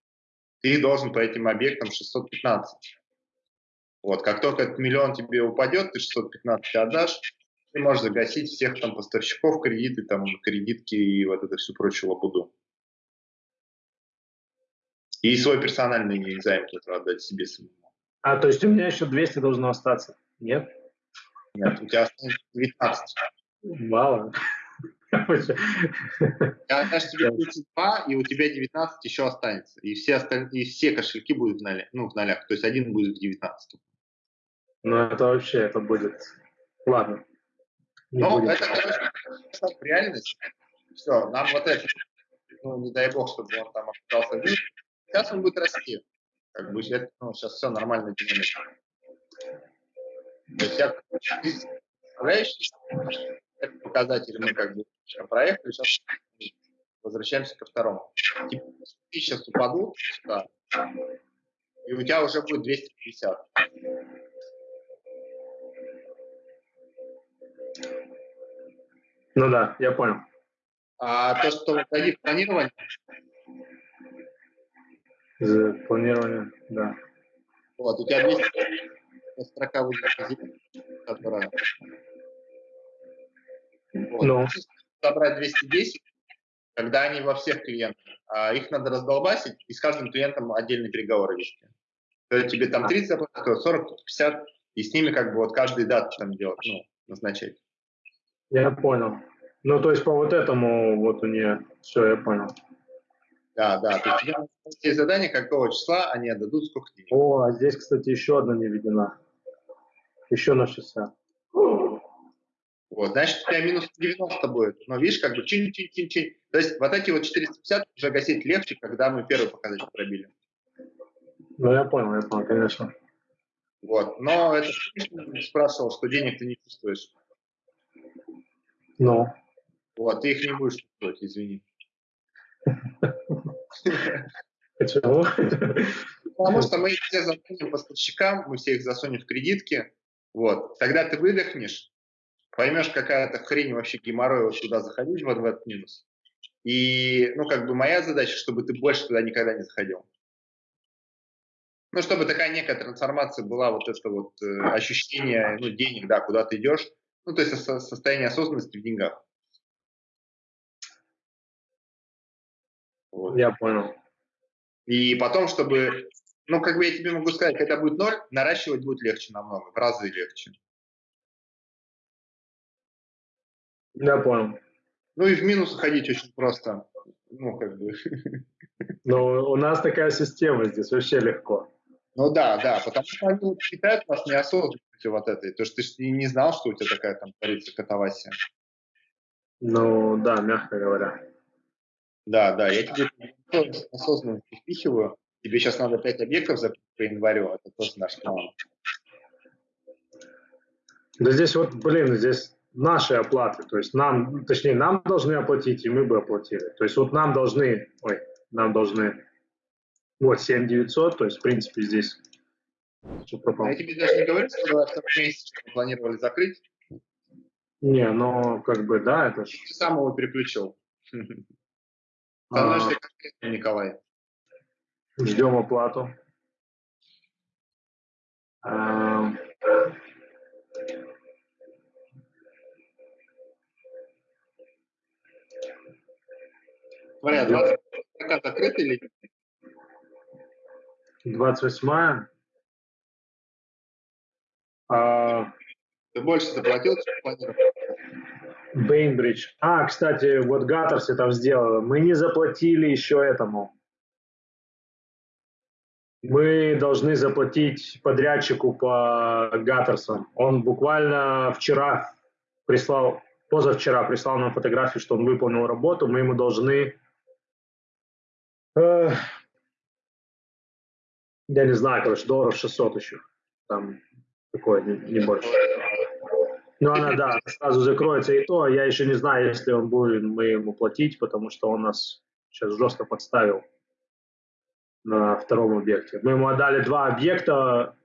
Ты должен по этим объектам 615. Вот, как только этот миллион тебе упадет, ты 615 отдашь, ты можешь загасить всех там поставщиков, кредиты, там, кредитки и вот это всю прочую лабуду. И свой персональный займ тоже отдать себе самому. А, то есть у меня еще 200 должно остаться? Нет? Нет, у тебя осталось 19. Мало. Я даже тебе 32, и у тебя 19 еще останется. И все, остальные, и все кошельки будут в, нолях, ну, в нолях. То есть один будет в 19. Ну, это вообще, это будет... Ладно. Ну, это, короче, реальность. Все, нам вот это, ну, не дай бог, чтобы он там один. Сейчас он будет расти. Как бы, ну, сейчас все нормально динамично. То есть я представляешь, это показатель мы как бы проехали, сейчас возвращаемся ко второму. Типа, сейчас упадут, да, и у тебя уже будет 250. Ну да, я понял. А то, что входи в планирование? Планирование, да. Вот, у тебя 200 строка будет которая... Вот. Ну. Собрать 210, когда они во всех клиентах. А их надо раздолбасить и с каждым клиентом отдельные переговоры вести. То есть тебе там 30 запросов, 40, 50, и с ними как бы вот каждый дату там делать, ну, назначать. Я понял. Ну, то есть по вот этому вот у нее все, я понял. Да, да. То есть все задания, какого числа они отдадут, сколько денег. О, а здесь, кстати, еще одна не введена. Еще на 60. Вот, значит, у тебя минус 90 будет. Но видишь, как бы чин-чин-чин-чин. То есть вот эти вот 450 уже гасить легче, когда мы первый показатель пробили. Ну, я понял, я понял, конечно. Вот, но это спрашивал, что денег ты не чувствуешь. Ну. Вот, ты их не будешь чувствовать, извини. Почему? Потому что мы их все засунем поставщикам, мы все их засунем в кредитки, вот. Тогда ты выдохнешь, поймешь, какая-то хрень вообще геморрой вот туда заходить, вот в этот минус. И, ну, как бы моя задача, чтобы ты больше туда никогда не заходил. Ну, чтобы такая некая трансформация была, вот это вот э, ощущение, ну, денег, да, куда ты идешь, ну, то есть со состояние осознанности в деньгах. Вот. Я понял. И потом, чтобы ну, как бы я тебе могу сказать, когда будет ноль, наращивать будет легче намного, в разы легче. Я понял. Ну и в минус уходить очень просто. Ну, как бы. [LAUGHS] Ну, у нас такая система здесь, вообще легко. Ну да, да, потому что они считают вас неосознанностью вот этой. То, что ты не знал, что у тебя такая там творится катавасия. Ну да, мягко говоря. Да, да, я тебе осознанно впихиваю, тебе сейчас надо 5 объектов закрыть по январю, это тоже наш план. Да здесь вот, блин, здесь наши оплаты, то есть нам, точнее, нам должны оплатить, и мы бы оплатили. То есть вот нам должны, ой, нам должны, вот 7 900, то есть, в принципе, здесь что пропало. Я тебе даже не говорю, что в втором месяце планировали закрыть. Не, ну, как бы, да, это Ты сам его переключил. Становишься конкретно, Николай. Ждем оплату. Смотри, 20 закат закрыт или 28 а... Ты больше заплатил, чем планировал? Бейнбридж. А, кстати, вот Гаттерс там сделал. Мы не заплатили еще этому. Мы должны заплатить подрядчику по Гаттерсам. Он буквально вчера прислал, позавчера прислал нам фотографию, что он выполнил работу. Мы ему должны, э, я не знаю, короче, долларов 600 еще. Там такое, не, не больше. Ну, она, да, сразу закроется и то. Я еще не знаю, если он будет мы ему платить, потому что он нас сейчас жестко подставил на втором объекте. Мы ему отдали два объекта,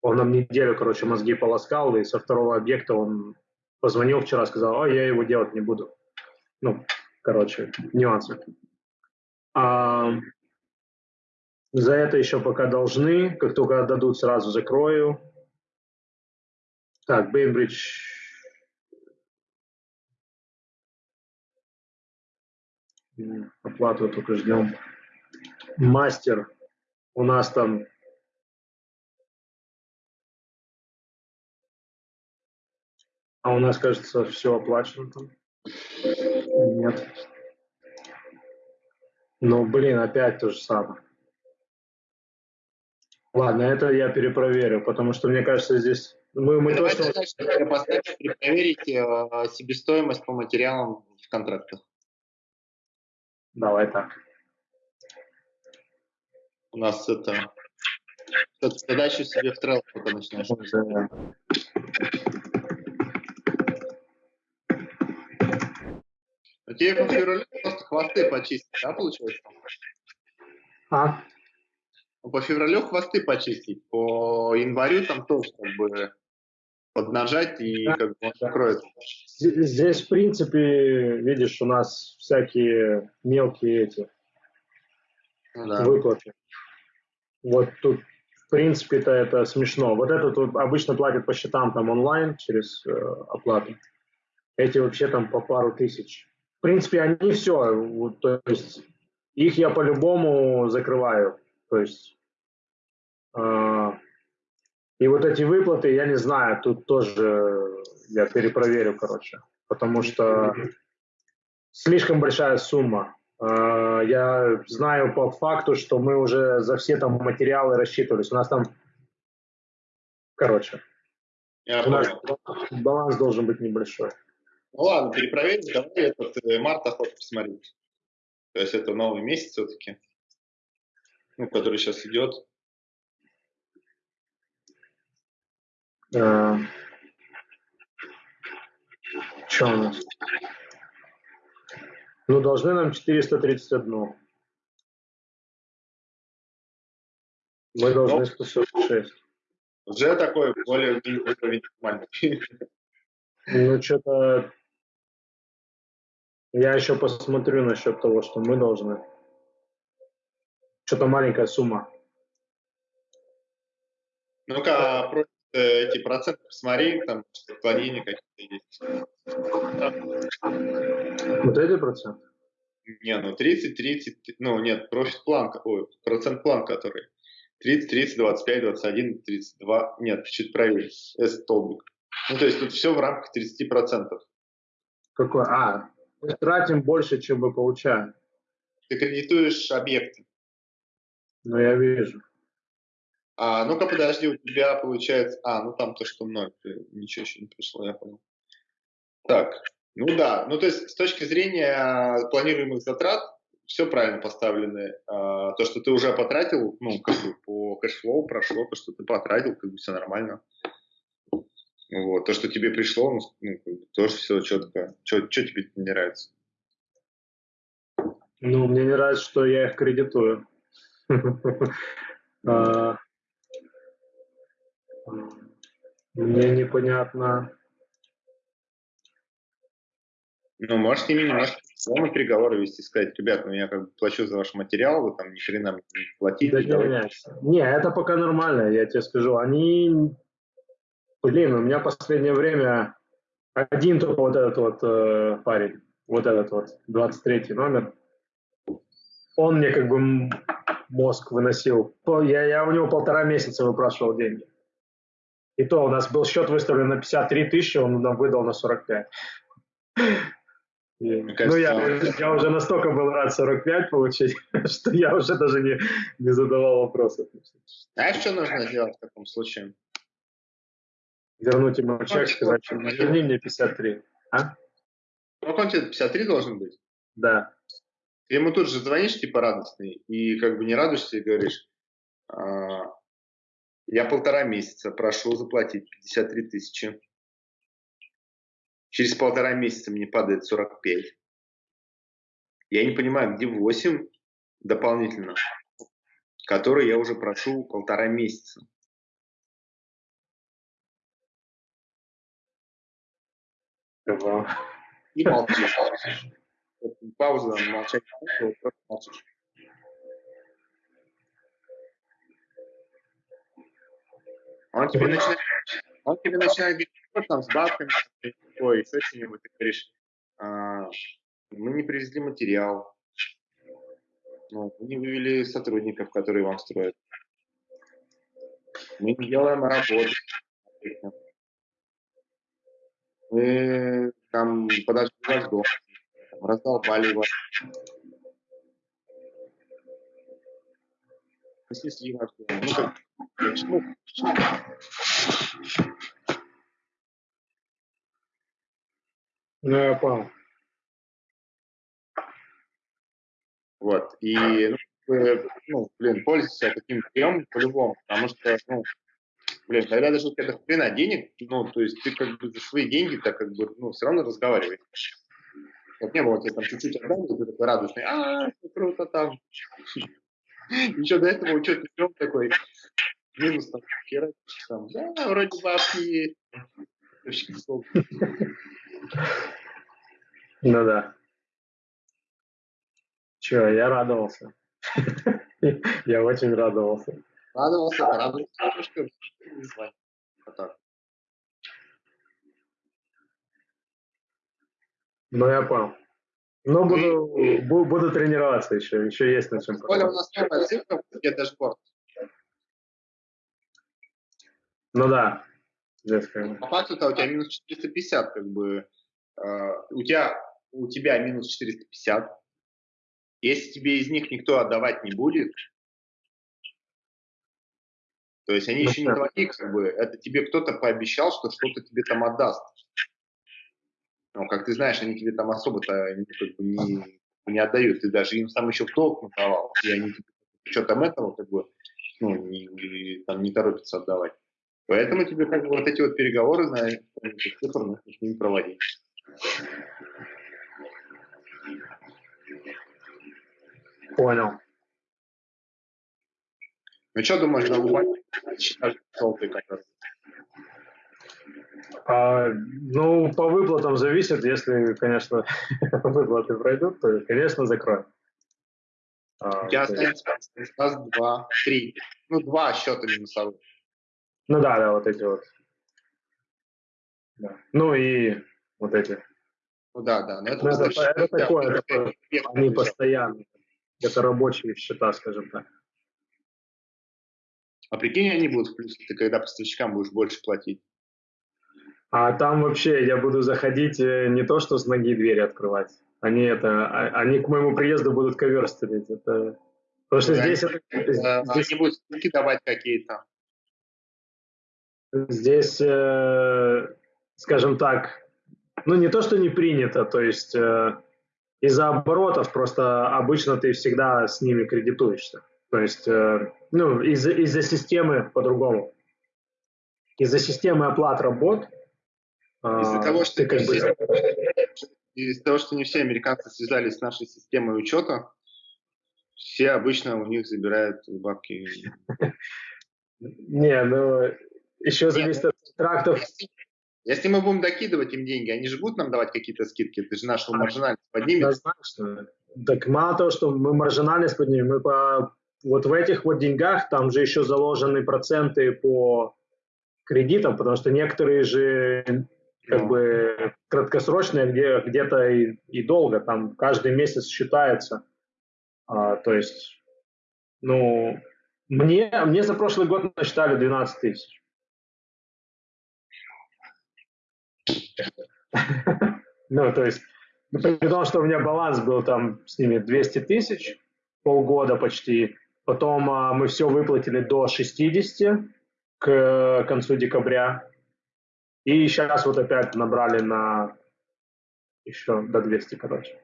он нам неделю, короче, мозги полоскал, и со второго объекта он позвонил вчера, сказал, ой, я его делать не буду. Ну, короче, нюансы. А, за это еще пока должны, как только отдадут, сразу закрою. Так, Бейнбридж. Оплату только ждем. Мастер. У нас там А у нас, кажется, все оплачено там. Нет. Ну, блин, опять то же самое. Ладно, это я перепроверю, потому что мне кажется, здесь мы, мы Давайте точно... Значит, поставить, перепроверить э, себестоимость по материалам в контрактах. Давай так. У нас это... Задачу себе в трейл пока начинаешь. Но тебе по февралю просто хвосты почистить, да, получилось? А? Ну, по февралю хвосты почистить, по январю там тоже как бы поднажать и как бы он закроется. Здесь, в принципе, видишь, у нас всякие мелкие эти ну да. выплаты. Вот тут, в принципе-то, это смешно. Вот это тут обычно платят по счетам там онлайн через э, оплату. Эти вообще там по пару тысяч. В принципе, они все, вот, то есть их я по-любому закрываю. То есть э, и вот эти выплаты, я не знаю, тут тоже я перепроверю, короче, потому что слишком большая сумма. Э, я знаю по факту, что мы уже за все там материалы рассчитывались. У нас там, короче, я у нас баланс должен быть небольшой. Ну ладно, перепроверим, давай этот э, март охоту посмотреть. То есть это новый месяц все-таки, ну, который сейчас идет. А, что у нас? Ну, должны нам 431. Мы должны 146. Уже такой более уровень нормальный. Ну, что-то... Я еще посмотрю насчет того, что мы должны. Что-то маленькая сумма. Ну-ка, Э, эти проценты посмотри, там отклонения какие-то есть. Вот эти проценты? Не, ну 30, 30, ну нет, профит план, ой, процент план, который 30, 30, 25, 21, 32, нет, чуть правее, S столбик. Ну, то есть тут все в рамках 30%. Какой? А, мы тратим больше, чем мы получаем. Ты кредитуешь объекты. Ну, я вижу. А, ну-ка, подожди, у тебя получается... А, ну там то, что ноль, ничего еще не пришло, я понял. Так, ну да, ну то есть с точки зрения планируемых затрат все правильно поставлены. А, то, что ты уже потратил, ну, как бы по cash flow прошло, то, что ты потратил, как бы все нормально. Вот. То, что тебе пришло, ну, ну тоже все четко. Что тебе не нравится? Ну, мне не нравится, что я их кредитую. [LAUGHS] Мне непонятно. Ну, можешь с ними немножко словно переговоры вести, сказать, ребят, ну я как бы плачу за ваш материал, вы там ни хрена не платите. Да, не, не, это пока нормально, я тебе скажу. Они, блин, у меня в последнее время один только вот этот вот э, парень, вот этот вот, 23 номер, он мне как бы мозг выносил. Я, я у него полтора месяца выпрашивал деньги. И то у нас был счет выставлен на 53 тысячи, он нам выдал на 45. Ну, я, я уже настолько был рад 45 получить, [LAUGHS] что я уже даже не, не задавал вопросов. Знаешь, что нужно делать в таком случае? Вернуть ему чек, сказать, что верни мне 53. А? Сколько он тебе 53 должен быть? Да. Ты ему тут же звонишь, типа, радостный, и как бы не радуешься и говоришь, а, я полтора месяца прошу заплатить 53 тысячи. Через полтора месяца мне падает 45. Я не понимаю, где 8 дополнительно, которые я уже прошу полтора месяца. И молчишь. [LAUGHS] Пауза, молчать, просто молчишь. Он тебе начинает, он тебе начинает говорить, там с бабками, ой, еще что-нибудь, ты говоришь, а, мы не привезли материал, ну, мы не вывели сотрудников, которые вам строят. Мы не делаем работу. Мы там подожгли ваш дом, раздолбали вас. Снесли ваш дом. Ну, как, почему? Ну, я понял. Вот. И, ну, ну, блин, пользуйся таким приемом по-любому, потому что, ну, блин, когда даже у тебя хрена денег, ну, то есть ты как бы за свои деньги так как бы, ну, все равно разговариваешь. Вот не было тебе там чуть-чуть отдали, ты такой радостный, а, круто там. Еще до этого учетный прием такой, минус там, хера, там, да, вроде бабки есть. Ну да. Че, я радовался. Я очень радовался. Радовался, радовался. А ну, я понял. Ну, буду, буду тренироваться еще, еще есть на чем. Коля, у нас новая цифра, где дашборд. Ну да. По факту у тебя минус 450, как бы. Э, у тебя у тебя минус 450. Если тебе из них никто отдавать не будет, то есть они ну, еще не твои, как бы, это тебе кто-то пообещал, что что-то тебе там отдаст. Но, как ты знаешь, они тебе там особо-то как бы не, не отдают. Ты даже им сам еще в долг надавал, и они тебе что там этого как бы ну, не, не, там, не торопятся отдавать. Поэтому тебе как бы вот эти вот переговоры на цифр нужно с ними проводить. Понял. Ну что думаешь, на Лубане считаешь желтый как а, ну, по выплатам зависит. Если, конечно, [LAUGHS] выплаты пройдут, то, конечно, закрой. А, У тебя останется раз, два, три. Ну, два счета минусовых. Ну да, да, вот эти вот. Да. Ну и вот эти. Ну да, да. Но это, ну, это, это, это такое, такое, они постоянно. Это рабочие счета, скажем так. А прикинь, они будут в плюсе, ты когда поставщикам будешь больше платить. А там вообще я буду заходить э, не то, что с ноги двери открывать. Они это, а, они к моему приезду будут ковер стелить. Это, потому что да, здесь, это, здесь... Они будут скидки давать какие-то. Здесь, э, скажем так, ну не то, что не принято, то есть э, из-за оборотов просто обычно ты всегда с ними кредитуешься. То есть, э, ну, из-за из системы по-другому. Из-за системы оплат работ. Из-за э, того, что как бы... из-за того, что не все американцы связались с нашей системой учета, все обычно у них забирают бабки. Не, ну еще зависит от контрактов. Если мы будем докидывать им деньги, они же будут нам давать какие-то скидки, это же нашу маржинальность поднимет. Однозначно. Так мало того, что мы маржинальность поднимем, мы по вот в этих вот деньгах там же еще заложены проценты по кредитам, потому что некоторые же как бы краткосрочные, где где-то и, и долго, там каждый месяц считается. А, то есть, ну, мне, мне за прошлый год насчитали 12 тысяч. [LAUGHS] Ну, то есть, ну, при том, что у меня баланс был там с ними 200 тысяч, полгода почти. Потом а, мы все выплатили до 60 к концу декабря. И сейчас вот опять набрали на еще до 200, короче.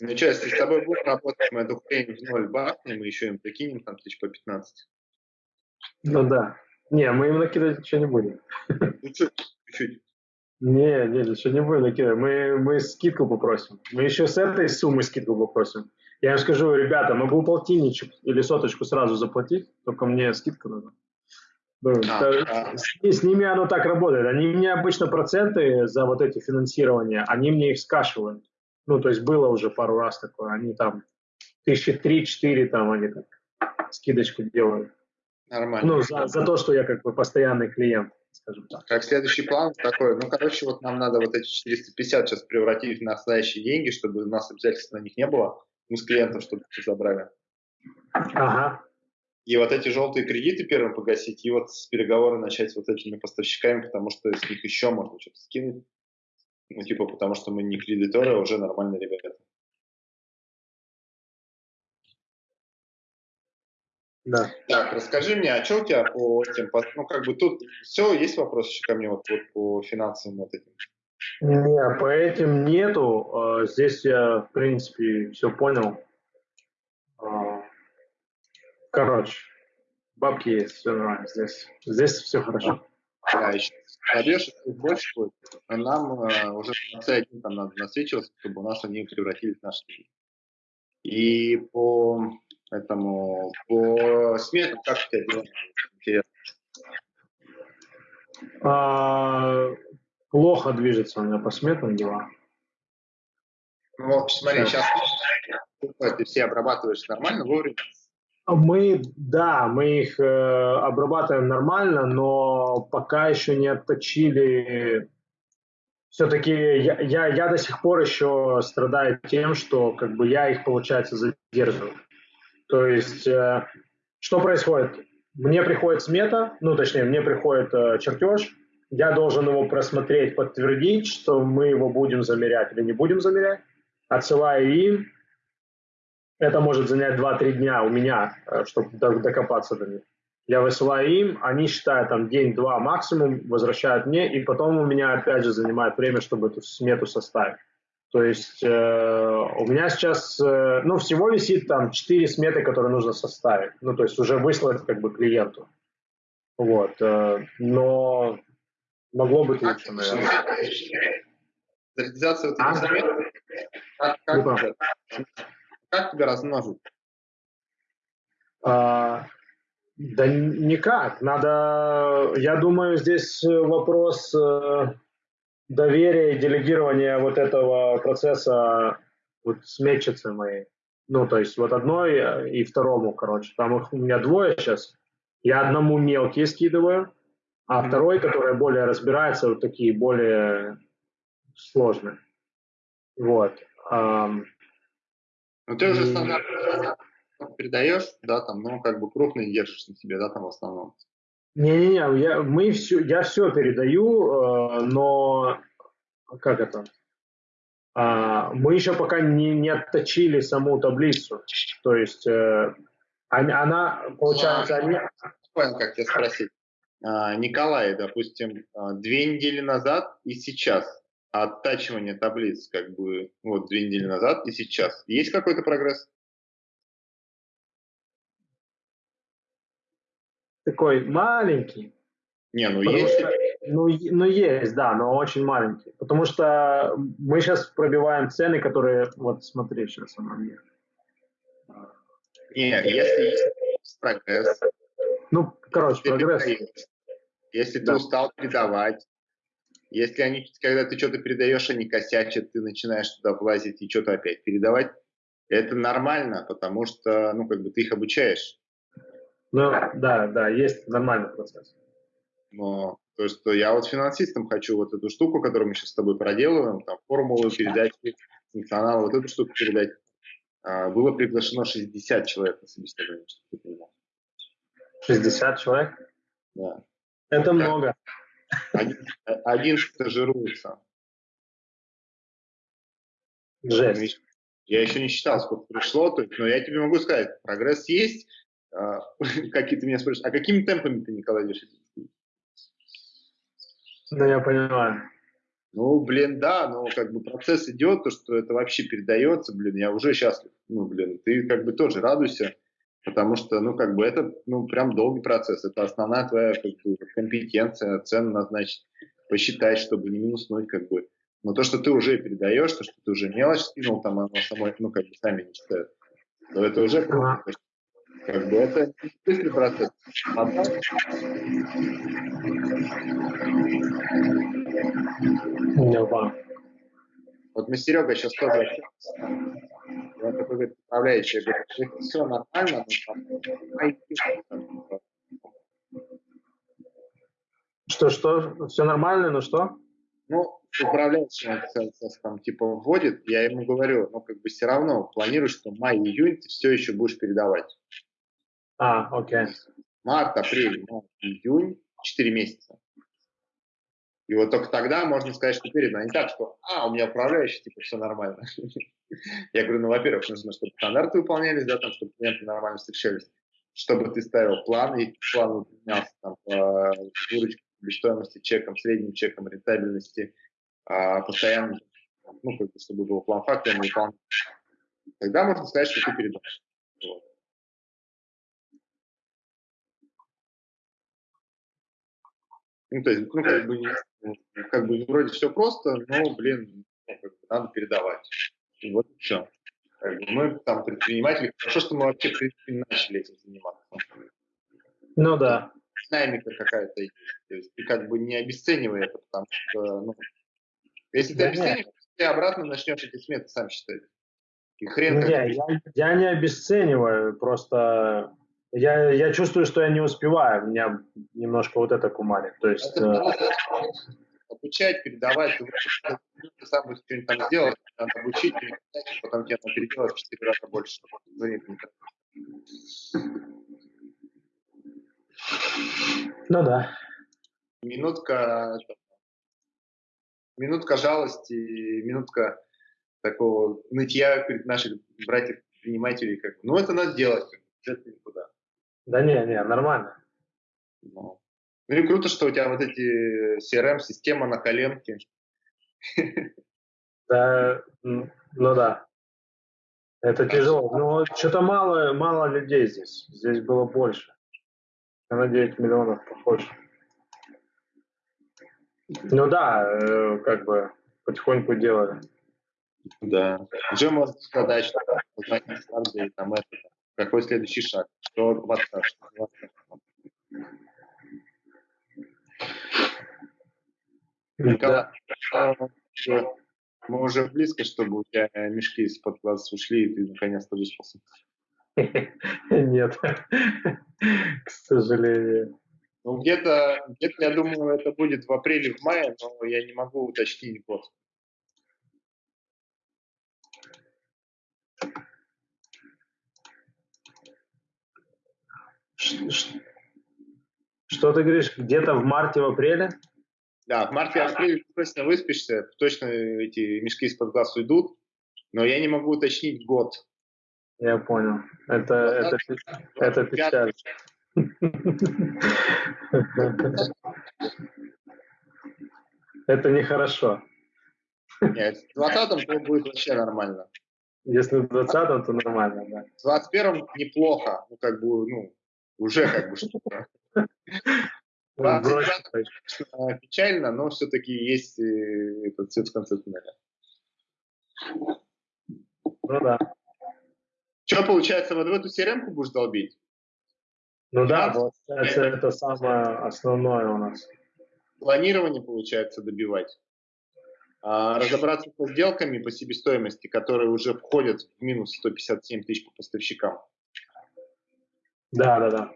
Ну что, если с тобой будем работать, мы эту хрень в ноль бахнем и еще им прикинем там тысяч по 15. Ну да. Не, мы им накидывать ничего не будем. Ну что, чуть-чуть. Не, не, ничего не будем накидывать. Мы, мы скидку попросим. Мы еще с этой суммы скидку попросим. Я им скажу, ребята, могу полтинничек или соточку сразу заплатить, только мне скидка надо. Ну, А, а. С, с ними оно так работает. Они мне обычно проценты за вот эти финансирования, они мне их скашивают. Ну, то есть было уже пару раз такое. Они там тысячи три-четыре там они так скидочку делают. Нормально. Ну, за, за то, что я как бы постоянный клиент, скажем так. Как следующий план такой, ну, короче, вот нам надо вот эти 450 сейчас превратить в настоящие деньги, чтобы у нас обязательств на них не было. Мы с клиентов чтобы забрали. Ага. И вот эти желтые кредиты первым погасить, и вот с переговоры начать с вот этими поставщиками, потому что с них еще можно что-то скинуть. Ну, типа, потому что мы не кредиторы, а уже нормальные ребята. Да. Так, расскажи мне, а что у тебя по этим, по- ну, как бы тут все, есть вопрос еще ко мне вот, вот по финансовым вот этим? Не, по этим нету. А, Здесь я, в принципе, все понял. Короче, бабки есть, все нормально здесь. Здесь все хорошо. Да, еще чуть больше будет. А нам э, уже на C1 там надо насвечиваться, чтобы у нас они превратились в наши деньги. И по этому, по сметам, как у тебя дела? Интересно. А, Плохо движется у меня по сметам дела. Ну, смотри, сейчас ты все обрабатываешь нормально, вовремя. Мы, да, мы их э, обрабатываем нормально, но пока еще не отточили. Все-таки я, я, я до сих пор еще страдаю тем, что как бы я их, получается, задерживаю. То есть, э, что происходит? Мне приходит смета, ну, точнее, мне приходит э, чертеж, я должен его просмотреть, подтвердить, что мы его будем замерять или не будем замерять, отсылаю им, это может занять 2-3 дня у меня, чтобы докопаться до них. Я высылаю им, они считают там день-два максимум, возвращают мне, и потом у меня опять же занимает время, чтобы эту смету составить. То есть э, у меня сейчас, э, ну, всего висит там 4 сметы, которые нужно составить. Ну, то есть уже выслать как бы клиенту. Вот. Э, но могло быть лучше, наверное. Реализация вот А? этих смет, как, как, тебя, как тебя размножить? А, да никак. Надо, я думаю, здесь вопрос э, доверия и делегирования вот этого процесса вот сметчицы моей. Ну, то есть вот одной э, и второму, короче. Там их у меня двое сейчас. Я одному мелкие скидываю, а второй, который более разбирается, вот такие более сложные. Вот. Ну, ты уже И- стандарт передаешь, да, там, ну, как бы крупные держишь на себе, да, там в основном. Не-не-не, я, мы все, я все передаю, э, но как это? А, мы еще пока не, не отточили саму таблицу. То есть э, она, получается, они, Понял, как тебя спросить. А, Николай, допустим, а, две недели назад и сейчас оттачивание таблиц, как бы, вот, две недели назад и сейчас. Есть какой-то прогресс? такой маленький. Не, ну Потому есть. что- ну, ну, есть, да, но очень маленький. Потому что мы сейчас пробиваем цены, которые, вот смотри, сейчас она мне. Не, если есть прогресс, Ну, короче, ты прогресс. передаешь. Если ты Да. устал передавать, если они, когда ты что-то передаешь, они косячат, ты начинаешь туда влазить и что-то опять передавать, это нормально, потому что, ну, как бы ты их обучаешь. Ну, да, да, есть нормальный процесс. Но то, что я вот финансистом хочу вот эту штуку, которую мы сейчас с тобой проделываем, там, формулы передачи, функционал, вот эту штуку передать. А, было приглашено 60 человек на собеседование, чтобы ты понимал. 60 человек? Да. Это много. Один, один стажируется. Жесть. Я еще не считал, сколько пришло, то есть, но я тебе могу сказать, прогресс есть. А, [LAUGHS] какие ты меня спрашиваешь, а какими темпами ты, Николай, идешь? Ну, я понимаю. Ну, блин, да, но как бы процесс идет, то, что это вообще передается, блин, я уже счастлив. Ну, блин, ты как бы тоже радуйся, потому что, ну, как бы это, ну, прям долгий процесс. Это основная твоя как бы, компетенция, цену назначить, посчитать, чтобы не минуснуть, как бы. Но то, что ты уже передаешь, то, что ты уже мелочь скинул, там оно само, ну, как бы сами не читают, то это уже круто. Как бы это быстрый процесс. А так... Вот мы с Серегой сейчас тоже общаемся. Он такой говорит, управляющий, говорит, все нормально, но Что, что? Все нормально, но что? Ну, управляющий он там типа вводит, я ему говорю, ну как бы все равно планирую, что май-июнь ты все еще будешь передавать. А, окей. Март, апрель, май, июнь, 4 месяца. И вот только тогда можно сказать, что передано. Не так, что, а, у меня управляющий, типа, все нормально. [LAUGHS] Я говорю, ну, во-первых, нужно, чтобы стандарты выполнялись, да, там, чтобы клиенты нормально встречались, чтобы ты ставил план, и план выполнялся там, по выручке, стоимости чеком, средним чеком, рентабельности, а, постоянно, ну, как бы, чтобы был план фактора выполнен. Тогда можно сказать, что ты передашь. Вот. Ну, то есть, ну, как бы, как бы вроде все просто, но, блин, ну, как бы, надо передавать. И вот все. Как бы мы там предприниматели, хорошо, что мы вообще, в принципе, начали этим заниматься. Ну да. Динамика какая-то есть. То есть ты как бы не обесценивай это, потому что, ну, если ты да обесцениваешь, нет. ты обратно начнешь эти сметы сам считать. И хрен не, я, я не обесцениваю, просто я, я чувствую, что я не успеваю, меня немножко вот это кумарит. То есть, это, э... обучать, передавать, ты, сам будешь что-нибудь там сделать, надо обучить, потом тебе надо переделать в 4 раза больше. Ну да. Минутка, минутка жалости, минутка такого нытья перед наших братьев-предпринимателей. Как, ну, это надо делать, это никуда. Да не, не, нормально. Ну. ну и круто, что у тебя вот эти CRM-система на коленке. Да, ну да. Это тяжело. Но что-то мало, мало людей здесь. Здесь было больше. На 9 миллионов похоже. Ну да, э, как бы потихоньку делали. Да. Что позвонить там это, какой следующий шаг? Что WhatsApp? Николай, да. мы уже близко, чтобы у тебя мешки из-под глаз ушли, и ты наконец-то выспался. [LAUGHS] Нет, [LAUGHS] к сожалению. Ну, где-то, где я думаю, это будет в апреле, в мае, но я не могу уточнить год. Что ты говоришь, где-то в марте, в апреле? Да, в марте, апреле точно выспишься, точно эти мешки из-под глаз уйдут, но я не могу уточнить год. Я понял. Это, это, это печаль. Это нехорошо. Нет, в 20 то будет вообще нормально. Если в 20 то нормально, да. В 21 неплохо. Ну, как бы, ну, уже как бы что-то. Печально, но все-таки есть э, этот цвет в конце туннеля. Ну да. Что получается, вот в эту crm будешь долбить? Ну да, получается, это, это самое основное у нас. Планирование, получается, добивать. А разобраться со сделками по себестоимости, которые уже входят в минус 157 тысяч по поставщикам. Да, да, да.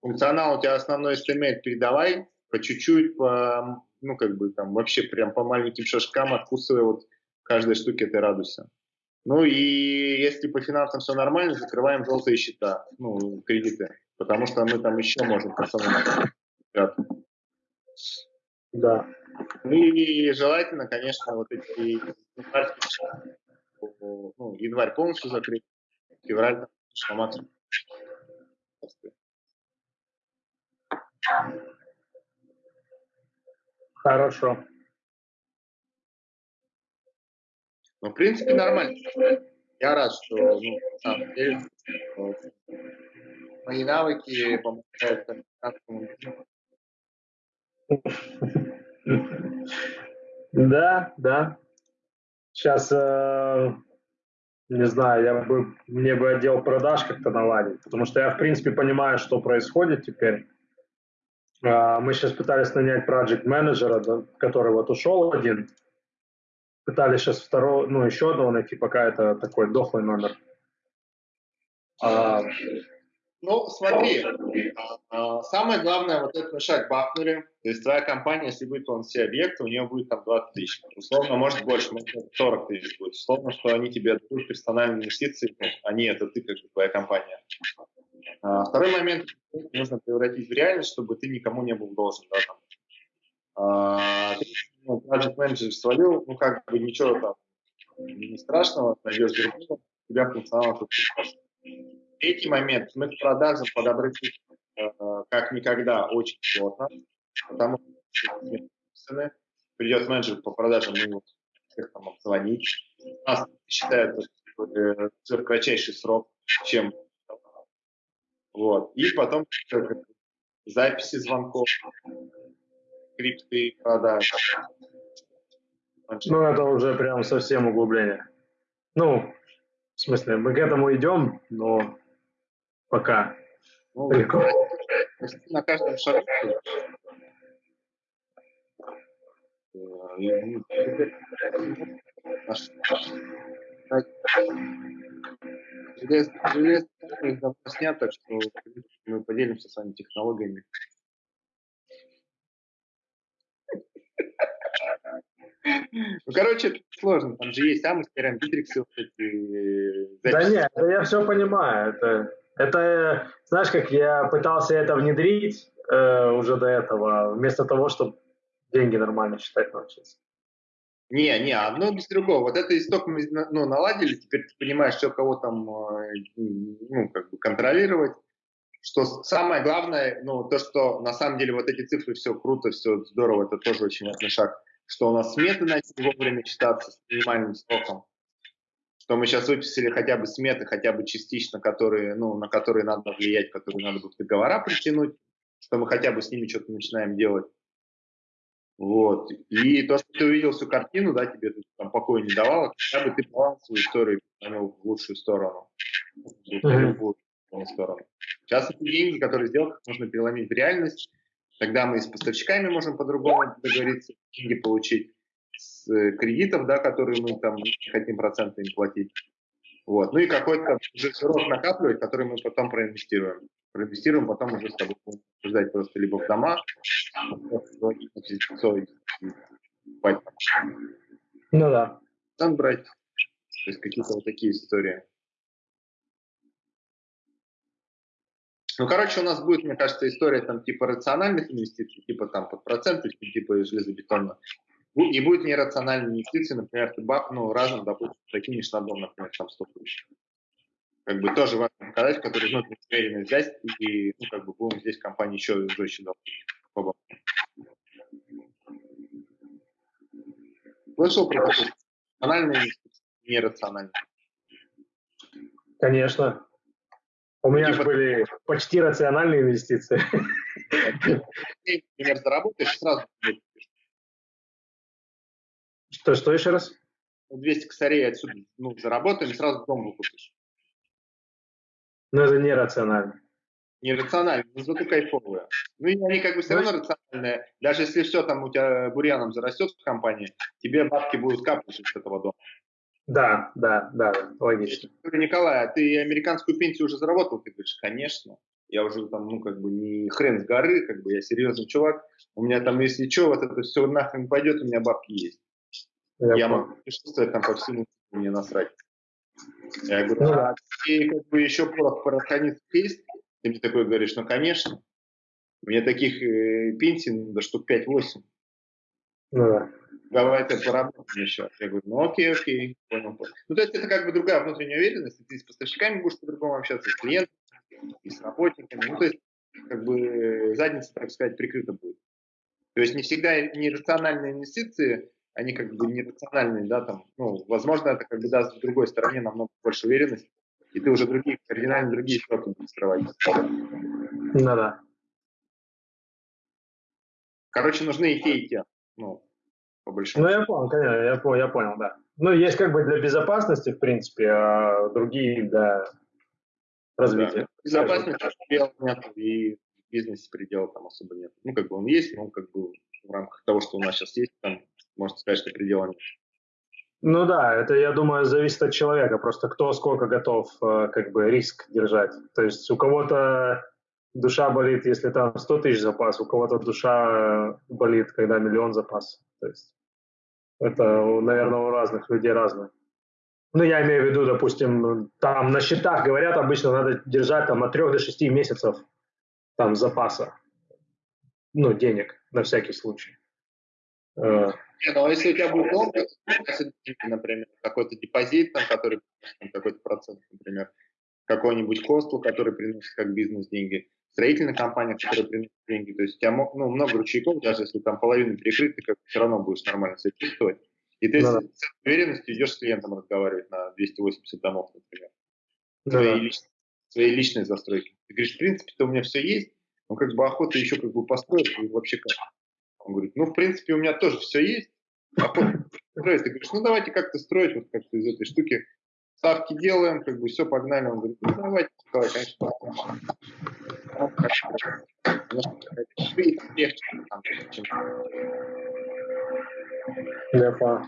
Функционал у тебя основной HTML передавай, по чуть-чуть, по, ну, как бы там вообще прям по маленьким шажкам откусывай вот каждой штуке этой радуйся. Ну и если по финансам все нормально, закрываем желтые счета, ну, кредиты, потому что мы там еще можем пацаны Да. Ну и желательно, конечно, вот эти что ну, январь полностью закрыт, февраль на максимум. Хорошо. Ну, в принципе, нормально. Я рад, что ну, на самом деле, мои навыки помогают американскому Да, да. Сейчас, э, не знаю, я бы, мне бы отдел продаж как-то наладить, потому что я, в принципе, понимаю, что происходит теперь. Э, мы сейчас пытались нанять проект менеджера, который вот ушел один. Пытались сейчас второго, ну, еще одного найти, пока это такой дохлый номер. А, ну, смотри, а, самое главное, вот этот шаг бахнули, то есть твоя компания, если будет он все объекты, у нее будет там 20 тысяч, условно, может больше, может 40 тысяч будет, условно, что они тебе дадут персональные инвестиции, ну, они это ты, как бы, твоя компания. А, второй момент, нужно превратить в реальность, чтобы ты никому не был должен, да, там. А, ну, project менеджер свалил, ну, как бы ничего там не страшного, найдешь другого, тебя функционал тут. Третий момент. Мы к продажам подобрать э, как никогда очень сложно, потому что придет менеджер по продажам, мы всех там обзвонить. Нас считается э, кратчайший срок, чем вот. И потом записи звонков, крипты продаж. Ну, это уже прям совсем углубление. Ну, в смысле, мы к этому идем, но пока. Ну, На каждом шагу. Железо давно снят, так что мы поделимся с вами технологиями. Ну, короче, это сложно. Там же есть Амстердам, Битриксы, вот эти записи. Да нет, я все понимаю. Это это, знаешь, как я пытался это внедрить э, уже до этого, вместо того, чтобы деньги нормально считать научиться. Не, не, одно без другого. Вот это исток мы ну, наладили, теперь ты понимаешь, что кого там э, ну, как бы контролировать. Что самое главное, ну, то, что на самом деле вот эти цифры, все круто, все здорово, это тоже очень важный шаг, что у нас сметы начали вовремя читаться с минимальным сроком что мы сейчас выписали хотя бы сметы, хотя бы частично, которые, ну, на которые надо влиять, которые надо будет договора притянуть, что мы хотя бы с ними что-то начинаем делать. Вот. И то, что ты увидел всю картину, да, тебе там покоя не давало, хотя бы ты баланс свою историю понял в лучшую сторону. В любую сторону. Сейчас эти деньги, которые сделал, нужно переломить в реальность. Тогда мы и с поставщиками можем по-другому договориться, деньги получить кредитов, да, которые мы там не хотим проценты им платить. Вот. Ну и какой-то срок накапливать, который мы потом проинвестируем. Проинвестируем, потом уже с тобой ждать просто либо в дома, ну да. Там брать. То есть какие-то вот такие истории. Ну, короче, у нас будет, мне кажется, история там типа рациональных инвестиций, типа там под проценты, типа железобетонно. Не будет нерациональной инвестиции, например, ты баб, ну, разом, допустим, закинешь на дом, например, там 100 тысяч. Как бы тоже важно показать, который внутренне уверенно взять, и, ну, как бы будем здесь компании еще жестче долго. Слышал про такое? Рациональные инвестиции, нерациональные. Конечно. У меня же были почти рациональные инвестиции. Например, заработаешь, сразу что, что еще раз? 200 косарей отсюда ну, заработаем, сразу дом выкупишь. Но это нерационально. Нерационально, но зато кайфовые. Ну и они как бы все равно рациональные. Даже если все там у тебя бурьяном зарастет в компании, тебе бабки будут капать с этого дома. Да, да, да, логично. Николай, а ты американскую пенсию уже заработал? Ты говоришь, конечно. Я уже там, ну, как бы не хрен с горы, как бы я серьезный чувак. У меня там, если что, вот это все нахрен пойдет, у меня бабки есть. Я, я могу путешествовать там по всему, мне насрать. Я говорю, ну, а ты как бы еще порох пороханец есть? Ты мне такой говоришь, ну, конечно. Мне таких э, пенсий надо штук 5-8. Ну, да. давай-то поработаем еще. Я говорю, ну окей, окей, понял. Ну, то есть это как бы другая внутренняя уверенность, ты с поставщиками будешь по-другому общаться, с клиентами, и с работниками. Ну, то есть, как бы задница, так сказать, прикрыта будет. То есть не всегда нерациональные инвестиции, они как бы нерациональные, да, там, ну, возможно, это как бы даст с другой стороне намного больше уверенности, и ты уже другие, кардинально другие счеты будешь открывать. Ну да. Короче, нужны и те, и те. Ну, по большому Ну, я понял, конечно, я, понял, я понял, да. Ну, есть как бы для безопасности, в принципе, а другие для развития. Да. Безопасности предела нет, и в бизнесе предела там особо нет. Ну, как бы он есть, но как бы в рамках того, что у нас сейчас есть, там можно сказать, что предела нет. Ну да, это, я думаю, зависит от человека, просто кто сколько готов э, как бы риск держать. То есть у кого-то душа болит, если там 100 тысяч запас, у кого-то душа болит, когда миллион запас. То есть это, наверное, у разных людей разное. Ну, я имею в виду, допустим, там на счетах говорят, обычно надо держать там от 3 до 6 месяцев там запаса, ну, денег на всякий случай. Э, не, ну а если у тебя будет долго, например, какой-то депозит, там, который какой-то процент, например, какой-нибудь хостел, который приносит как бизнес деньги, строительная компания, которая приносит деньги, то есть у тебя ну, много ручейков, даже если там половина перекрыта, ты как все равно будешь нормально себя чувствовать. И ты да. с, уверенностью идешь с клиентом разговаривать на 280 домов, например. Да. Своей, личной, своей личной застройки. Ты говоришь, в принципе-то у меня все есть, но как бы охота еще как бы построить, и вообще как. Он говорит, ну, в принципе, у меня тоже все есть, а строить. Ты говоришь, ну, давайте как-то строить вот как-то из этой штуки. Ставки делаем, как бы все, погнали. Он говорит, ну, давайте, давай, конечно. Понял.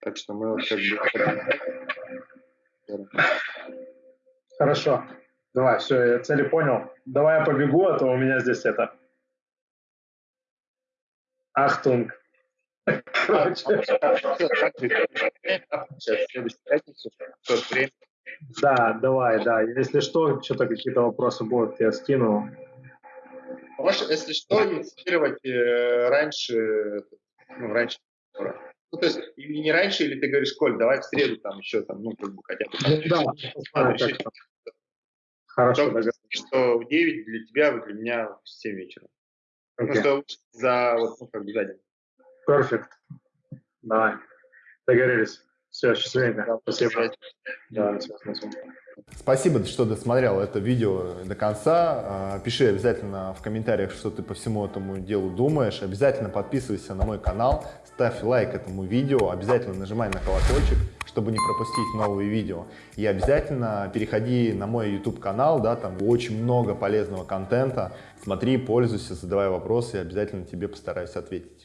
Так что мы вот как бы... Хорошо. Давай, все, я цели понял. Давай я побегу, а то у меня здесь это Ахтунг. Да, давай, да. Если что, что-то какие-то вопросы будут, я скину. Можешь, если что, инициировать э, раньше, ну, раньше. Ну, то есть, и не раньше, или ты говоришь, Коль, давай в среду там еще, там, ну, как бы хотя бы. Да, Хорошо, Что в 9 для тебя, для меня в 7 вечера. Okay. Просто за, вот, ну, как бы за день. Perfect. Давай. Договорились. Все, счастливенько. Спасибо. Да, Спасибо, что досмотрел это видео до конца. А, пиши обязательно в комментариях, что ты по всему этому делу думаешь. Обязательно подписывайся на мой канал, ставь лайк этому видео, обязательно нажимай на колокольчик, чтобы не пропустить новые видео. И обязательно переходи на мой YouTube канал, да, там очень много полезного контента. Смотри, пользуйся, задавай вопросы, и обязательно тебе постараюсь ответить.